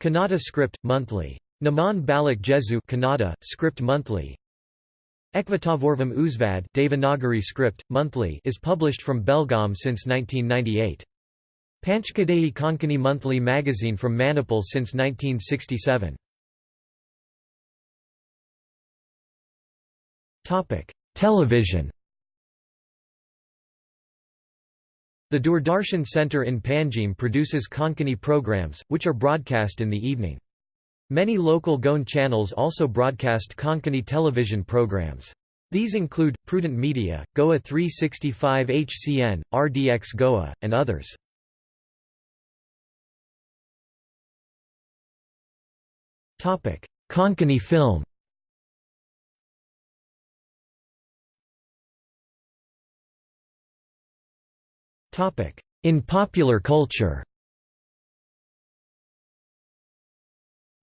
Kannada script, monthly. Naman Balak Jesu Kannada, script monthly. Ekvatavorvam Uzvad Devanagari script, monthly is published from Belgaum since 1998. Panchkadai Konkani monthly magazine from Manipal since 1967. Television The Doordarshan Centre in Panjim produces Konkani programs, which are broadcast in the evening. Many local Goan channels also broadcast Konkani television programs. These include, Prudent Media, Goa 365 HCN, RDX Goa, and others. Konkani film In popular culture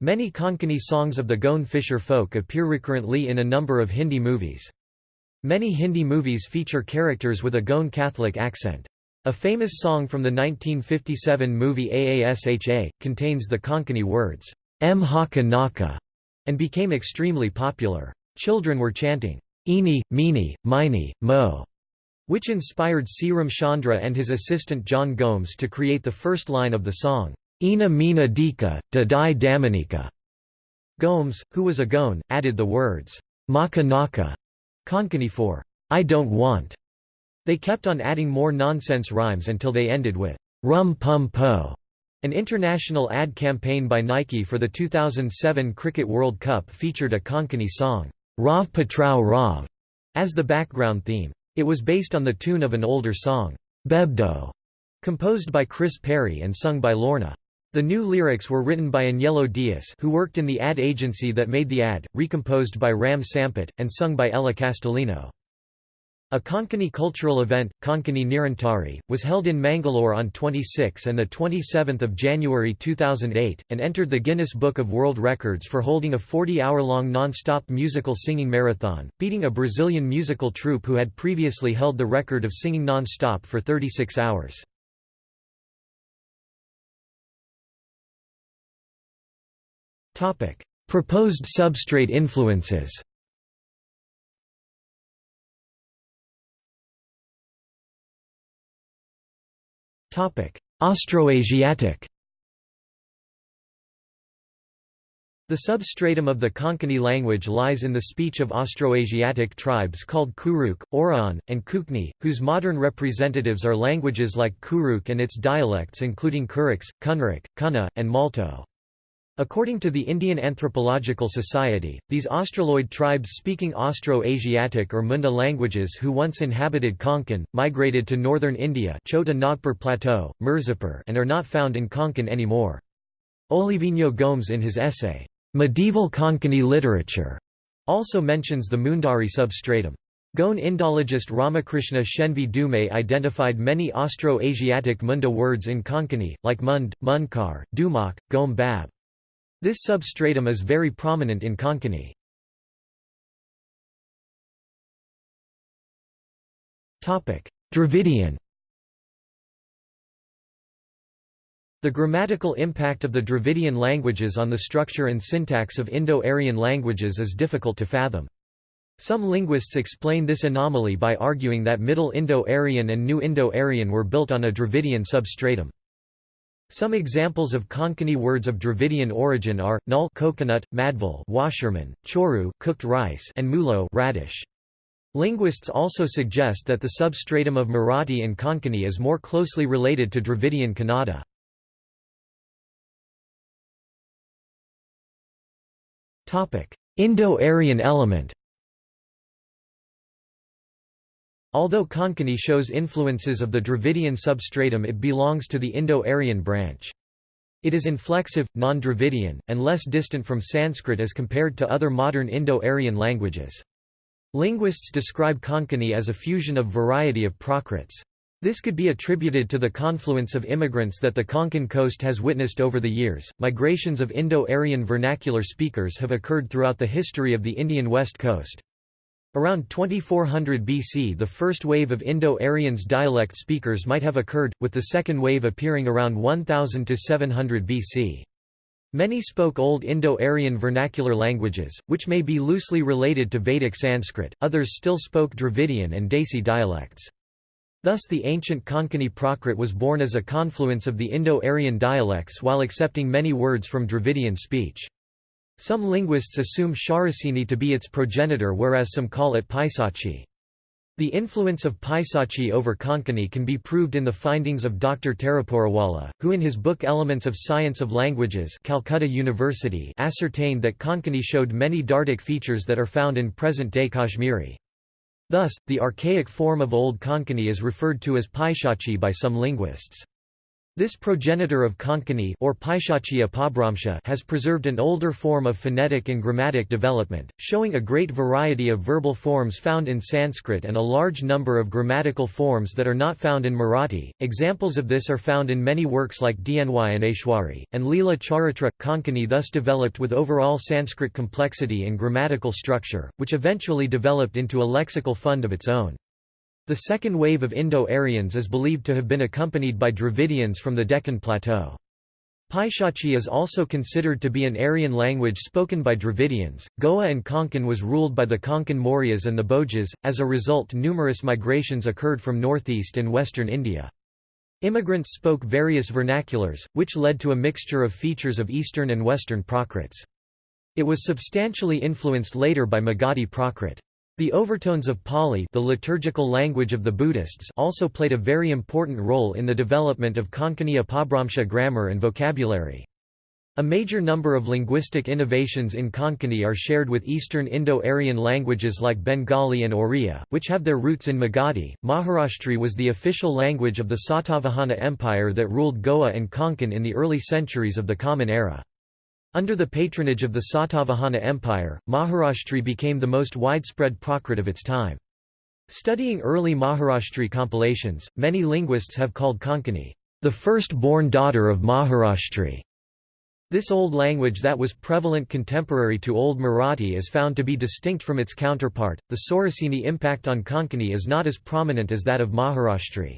Many Konkani songs of the Goan fisher folk appear recurrently in a number of Hindi movies. Many Hindi movies feature characters with a Goan Catholic accent. A famous song from the 1957 movie Aasha, contains the Konkani words, M haka naka, and became extremely popular. Children were chanting, Eeni, Meeni, Mini, Mo, which inspired C. Ramchandra and his assistant John Gomes to create the first line of the song, Ina Mina Dika, Da Dai Damanika. Gomes, who was a Goan, added the words, Maka Naka, Konkani for, I don't want. They kept on adding more nonsense rhymes until they ended with, Rum Pum Po. An international ad campaign by Nike for the 2007 Cricket World Cup featured a Konkani song, Rav Patrao Rav, as the background theme. It was based on the tune of an older song, Bebdo, composed by Chris Perry and sung by Lorna. The new lyrics were written by Agnello Diaz who worked in the ad agency that made the ad, recomposed by Ram Sampath, and sung by Ella Castellino. A Konkani cultural event, Konkani Nirantari, was held in Mangalore on 26 and 27 January 2008, and entered the Guinness Book of World Records for holding a 40-hour-long non-stop musical singing marathon, beating a Brazilian musical troupe who had previously held the record of singing non-stop for 36 hours. Proposed substrate influences Austroasiatic The substratum of the Konkani language lies in the speech of Austroasiatic tribes called Kuruk, Oraon, and Kukni, whose modern representatives are languages like Kuruk and its dialects including Kuriks, Kunrik, Kuna, and Malto. According to the Indian Anthropological Society, these Australoid tribes speaking Austro-Asiatic or Munda languages who once inhabited Konkan, migrated to northern India Chota Nagpur Plateau, Mirzapur and are not found in Konkan anymore. Olivinho Gomes in his essay, "'Medieval Konkani Literature' also mentions the Mundari substratum. Goan Indologist Ramakrishna Shenvi Dume identified many Austro-Asiatic Munda words in Konkani, like Mund, Munkar, Dumak, Gom Bab. This substratum is very prominent in Konkani. Dravidian The grammatical impact of the Dravidian languages on the structure and syntax of Indo-Aryan languages is difficult to fathom. Some linguists explain this anomaly by arguing that Middle Indo-Aryan and New Indo-Aryan were built on a Dravidian substratum. Some examples of Konkani words of Dravidian origin are null coconut, madval washerman, choru cooked rice, and mulo radish. Linguists also suggest that the substratum of Marathi and Konkani is more closely related to Dravidian Kannada. Indo-Aryan element Although Konkani shows influences of the Dravidian substratum it belongs to the Indo-Aryan branch. It is inflexive, non-Dravidian, and less distant from Sanskrit as compared to other modern Indo-Aryan languages. Linguists describe Konkani as a fusion of variety of Prakrits. This could be attributed to the confluence of immigrants that the Konkan coast has witnessed over the years. Migrations of Indo-Aryan vernacular speakers have occurred throughout the history of the Indian west coast. Around 2400 BC the first wave of Indo-Aryans dialect speakers might have occurred, with the second wave appearing around 1000 to 700 BC. Many spoke Old Indo-Aryan vernacular languages, which may be loosely related to Vedic Sanskrit, others still spoke Dravidian and Desi dialects. Thus the ancient Konkani Prakrit was born as a confluence of the Indo-Aryan dialects while accepting many words from Dravidian speech. Some linguists assume Shauraseni to be its progenitor whereas some call it Paisachi. The influence of Paisachi over Konkani can be proved in the findings of Dr. Taraporewala, who in his book Elements of Science of Languages Calcutta University ascertained that Konkani showed many Dardic features that are found in present-day Kashmiri. Thus, the archaic form of Old Konkani is referred to as Paisachi by some linguists. This progenitor of Konkani or has preserved an older form of phonetic and grammatic development, showing a great variety of verbal forms found in Sanskrit and a large number of grammatical forms that are not found in Marathi. Examples of this are found in many works like Dnyaneshwari, and Leela Charitra. Konkani thus developed with overall Sanskrit complexity and grammatical structure, which eventually developed into a lexical fund of its own. The second wave of Indo-Aryans is believed to have been accompanied by Dravidians from the Deccan Plateau. Paishachi is also considered to be an Aryan language spoken by Dravidians. Goa and Konkan was ruled by the Konkan Mauryas and the Bhojas, as a result numerous migrations occurred from northeast and western India. Immigrants spoke various vernaculars, which led to a mixture of features of Eastern and Western Prakrits. It was substantially influenced later by Magadhi Prakrit. The overtones of Pali the liturgical language of the Buddhists also played a very important role in the development of Konkani Apabhramsha grammar and vocabulary. A major number of linguistic innovations in Konkani are shared with Eastern Indo-Aryan languages like Bengali and Oriya, which have their roots in Magadhi. Maharashtri was the official language of the Satavahana Empire that ruled Goa and Konkan in the early centuries of the Common Era. Under the patronage of the Satavahana Empire, Maharashtri became the most widespread Prakrit of its time. Studying early Maharashtri compilations, many linguists have called Konkani, the first-born daughter of Maharashtri. This old language that was prevalent contemporary to Old Marathi is found to be distinct from its counterpart. The Shauraseni impact on Konkani is not as prominent as that of Maharashtri.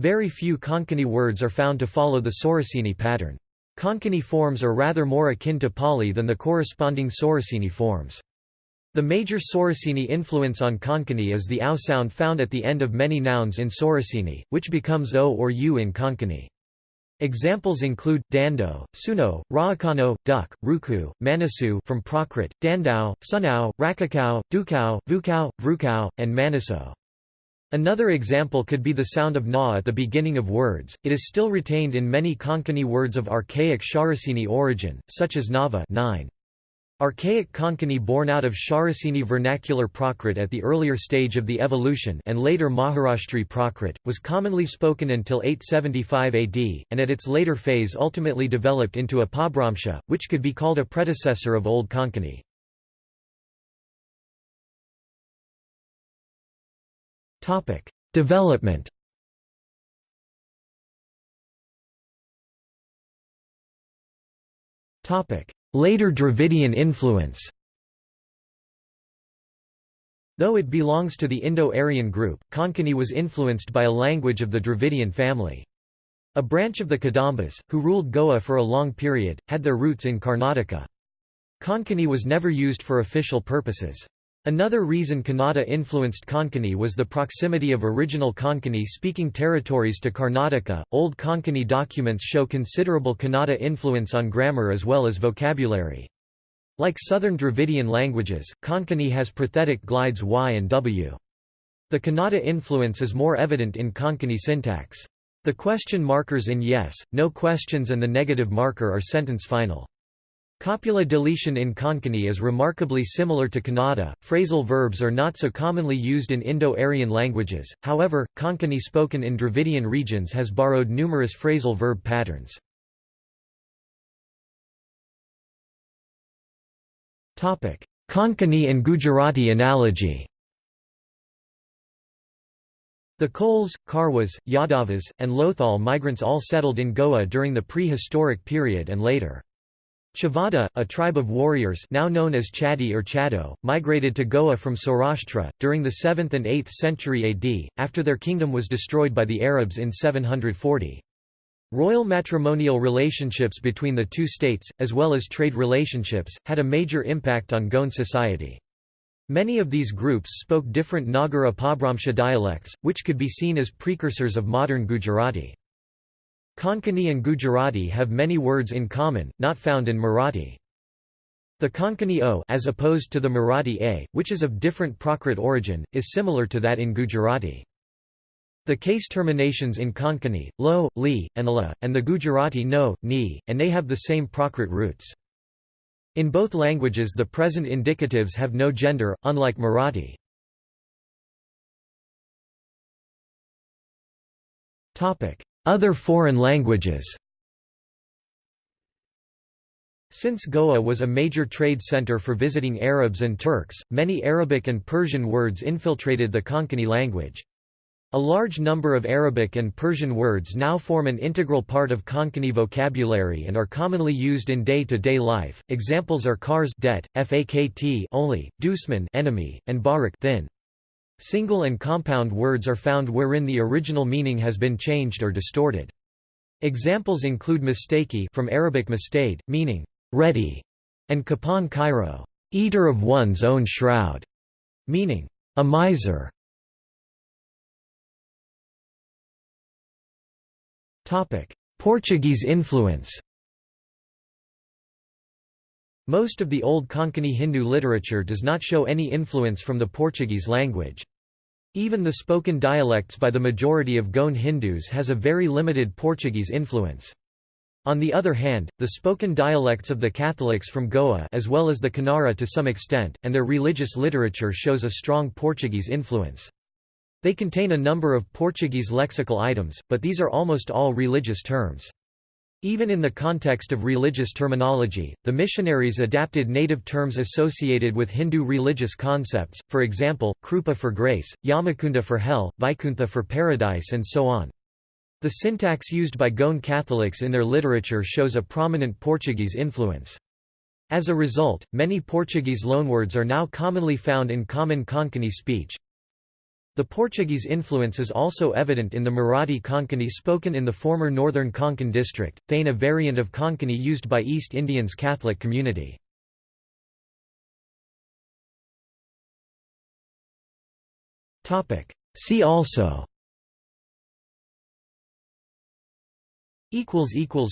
Very few Konkani words are found to follow the Shauraseni pattern. Konkani forms are rather more akin to Pali than the corresponding Shauraseni forms. The major Shauraseni influence on Konkani is the ow sound found at the end of many nouns in Shauraseni, which becomes o or u in Konkani. Examples include dando, suno, raakano, duck, ruku, manasu from Prakrit, dandao, sunao, rakakao, dukao, vukao, vrukao, and manaso. Another example could be the sound of na at the beginning of words, it is still retained in many Konkani words of archaic Shauraseni origin, such as Nava 9. Archaic Konkani born out of Shauraseni vernacular Prakrit at the earlier stage of the evolution and later Maharashtri Prakrit, was commonly spoken until 875 AD, and at its later phase ultimately developed into Apabhramsha, which could be called a predecessor of Old Konkani. Topic: Development. Topic: Later Dravidian influence. Though it belongs to the Indo-Aryan group, Konkani was influenced by a language of the Dravidian family. A branch of the Kadambas, who ruled Goa for a long period, had their roots in Karnataka. Konkani was never used for official purposes. Another reason Kannada influenced Konkani was the proximity of original Konkani-speaking territories to Karnataka. Old Konkani documents show considerable Kannada influence on grammar as well as vocabulary. Like southern Dravidian languages, Konkani has prothetic glides y and w. The Kannada influence is more evident in Konkani syntax. The question markers in yes, no questions and the negative marker are sentence final. Copula deletion in Konkani is remarkably similar to Kannada. Phrasal verbs are not so commonly used in Indo-Aryan languages, however, Konkani spoken in Dravidian regions has borrowed numerous phrasal verb patterns. Konkani and Gujarati analogy The Kols, Karwas, Yadavas, and Lothal migrants all settled in Goa during the prehistoric period and later. Chavada, a tribe of warriors now known as Chadi or Chado, migrated to Goa from Saurashtra, during the 7th and 8th century AD, after their kingdom was destroyed by the Arabs in 740. Royal matrimonial relationships between the two states, as well as trade relationships, had a major impact on Goan society. Many of these groups spoke different Nagara Apabhramsha dialects, which could be seen as precursors of modern Gujarati. Konkani and Gujarati have many words in common, not found in Marathi. The Konkani o as opposed to the Marathi a, which is of different Prakrit origin, is similar to that in Gujarati. The case terminations in Konkani, lo, li, and la, and the Gujarati no, ni, and they have the same Prakrit roots. In both languages the present indicatives have no gender, unlike Marathi. Other foreign languages Since Goa was a major trade center for visiting Arabs and Turks, many Arabic and Persian words infiltrated the Konkani language. A large number of Arabic and Persian words now form an integral part of Konkani vocabulary and are commonly used in day-to-day -day life. Examples are cars debt, fakt only, dusman enemy, and barak thin. Single and compound words are found wherein the original meaning has been changed or distorted. Examples include mistaki from Arabic mistade, meaning ready, and kapan kairo, eater of one's own shroud, meaning a miser. Topic: Portuguese influence. Most of the Old Konkani Hindu literature does not show any influence from the Portuguese language. Even the spoken dialects by the majority of Goan Hindus has a very limited Portuguese influence. On the other hand, the spoken dialects of the Catholics from Goa as well as the Kannada to some extent, and their religious literature shows a strong Portuguese influence. They contain a number of Portuguese lexical items, but these are almost all religious terms. Even in the context of religious terminology, the missionaries adapted native terms associated with Hindu religious concepts, for example, Krupa for grace, Yamakunda for hell, Vaikuntha for paradise and so on. The syntax used by Goan Catholics in their literature shows a prominent Portuguese influence. As a result, many Portuguese loanwords are now commonly found in common Konkani speech, the Portuguese influence is also evident in the Marathi Konkani spoken in the former northern Konkan district, Thane a variant of Konkani used by East Indians Catholic community. See also.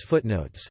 Footnotes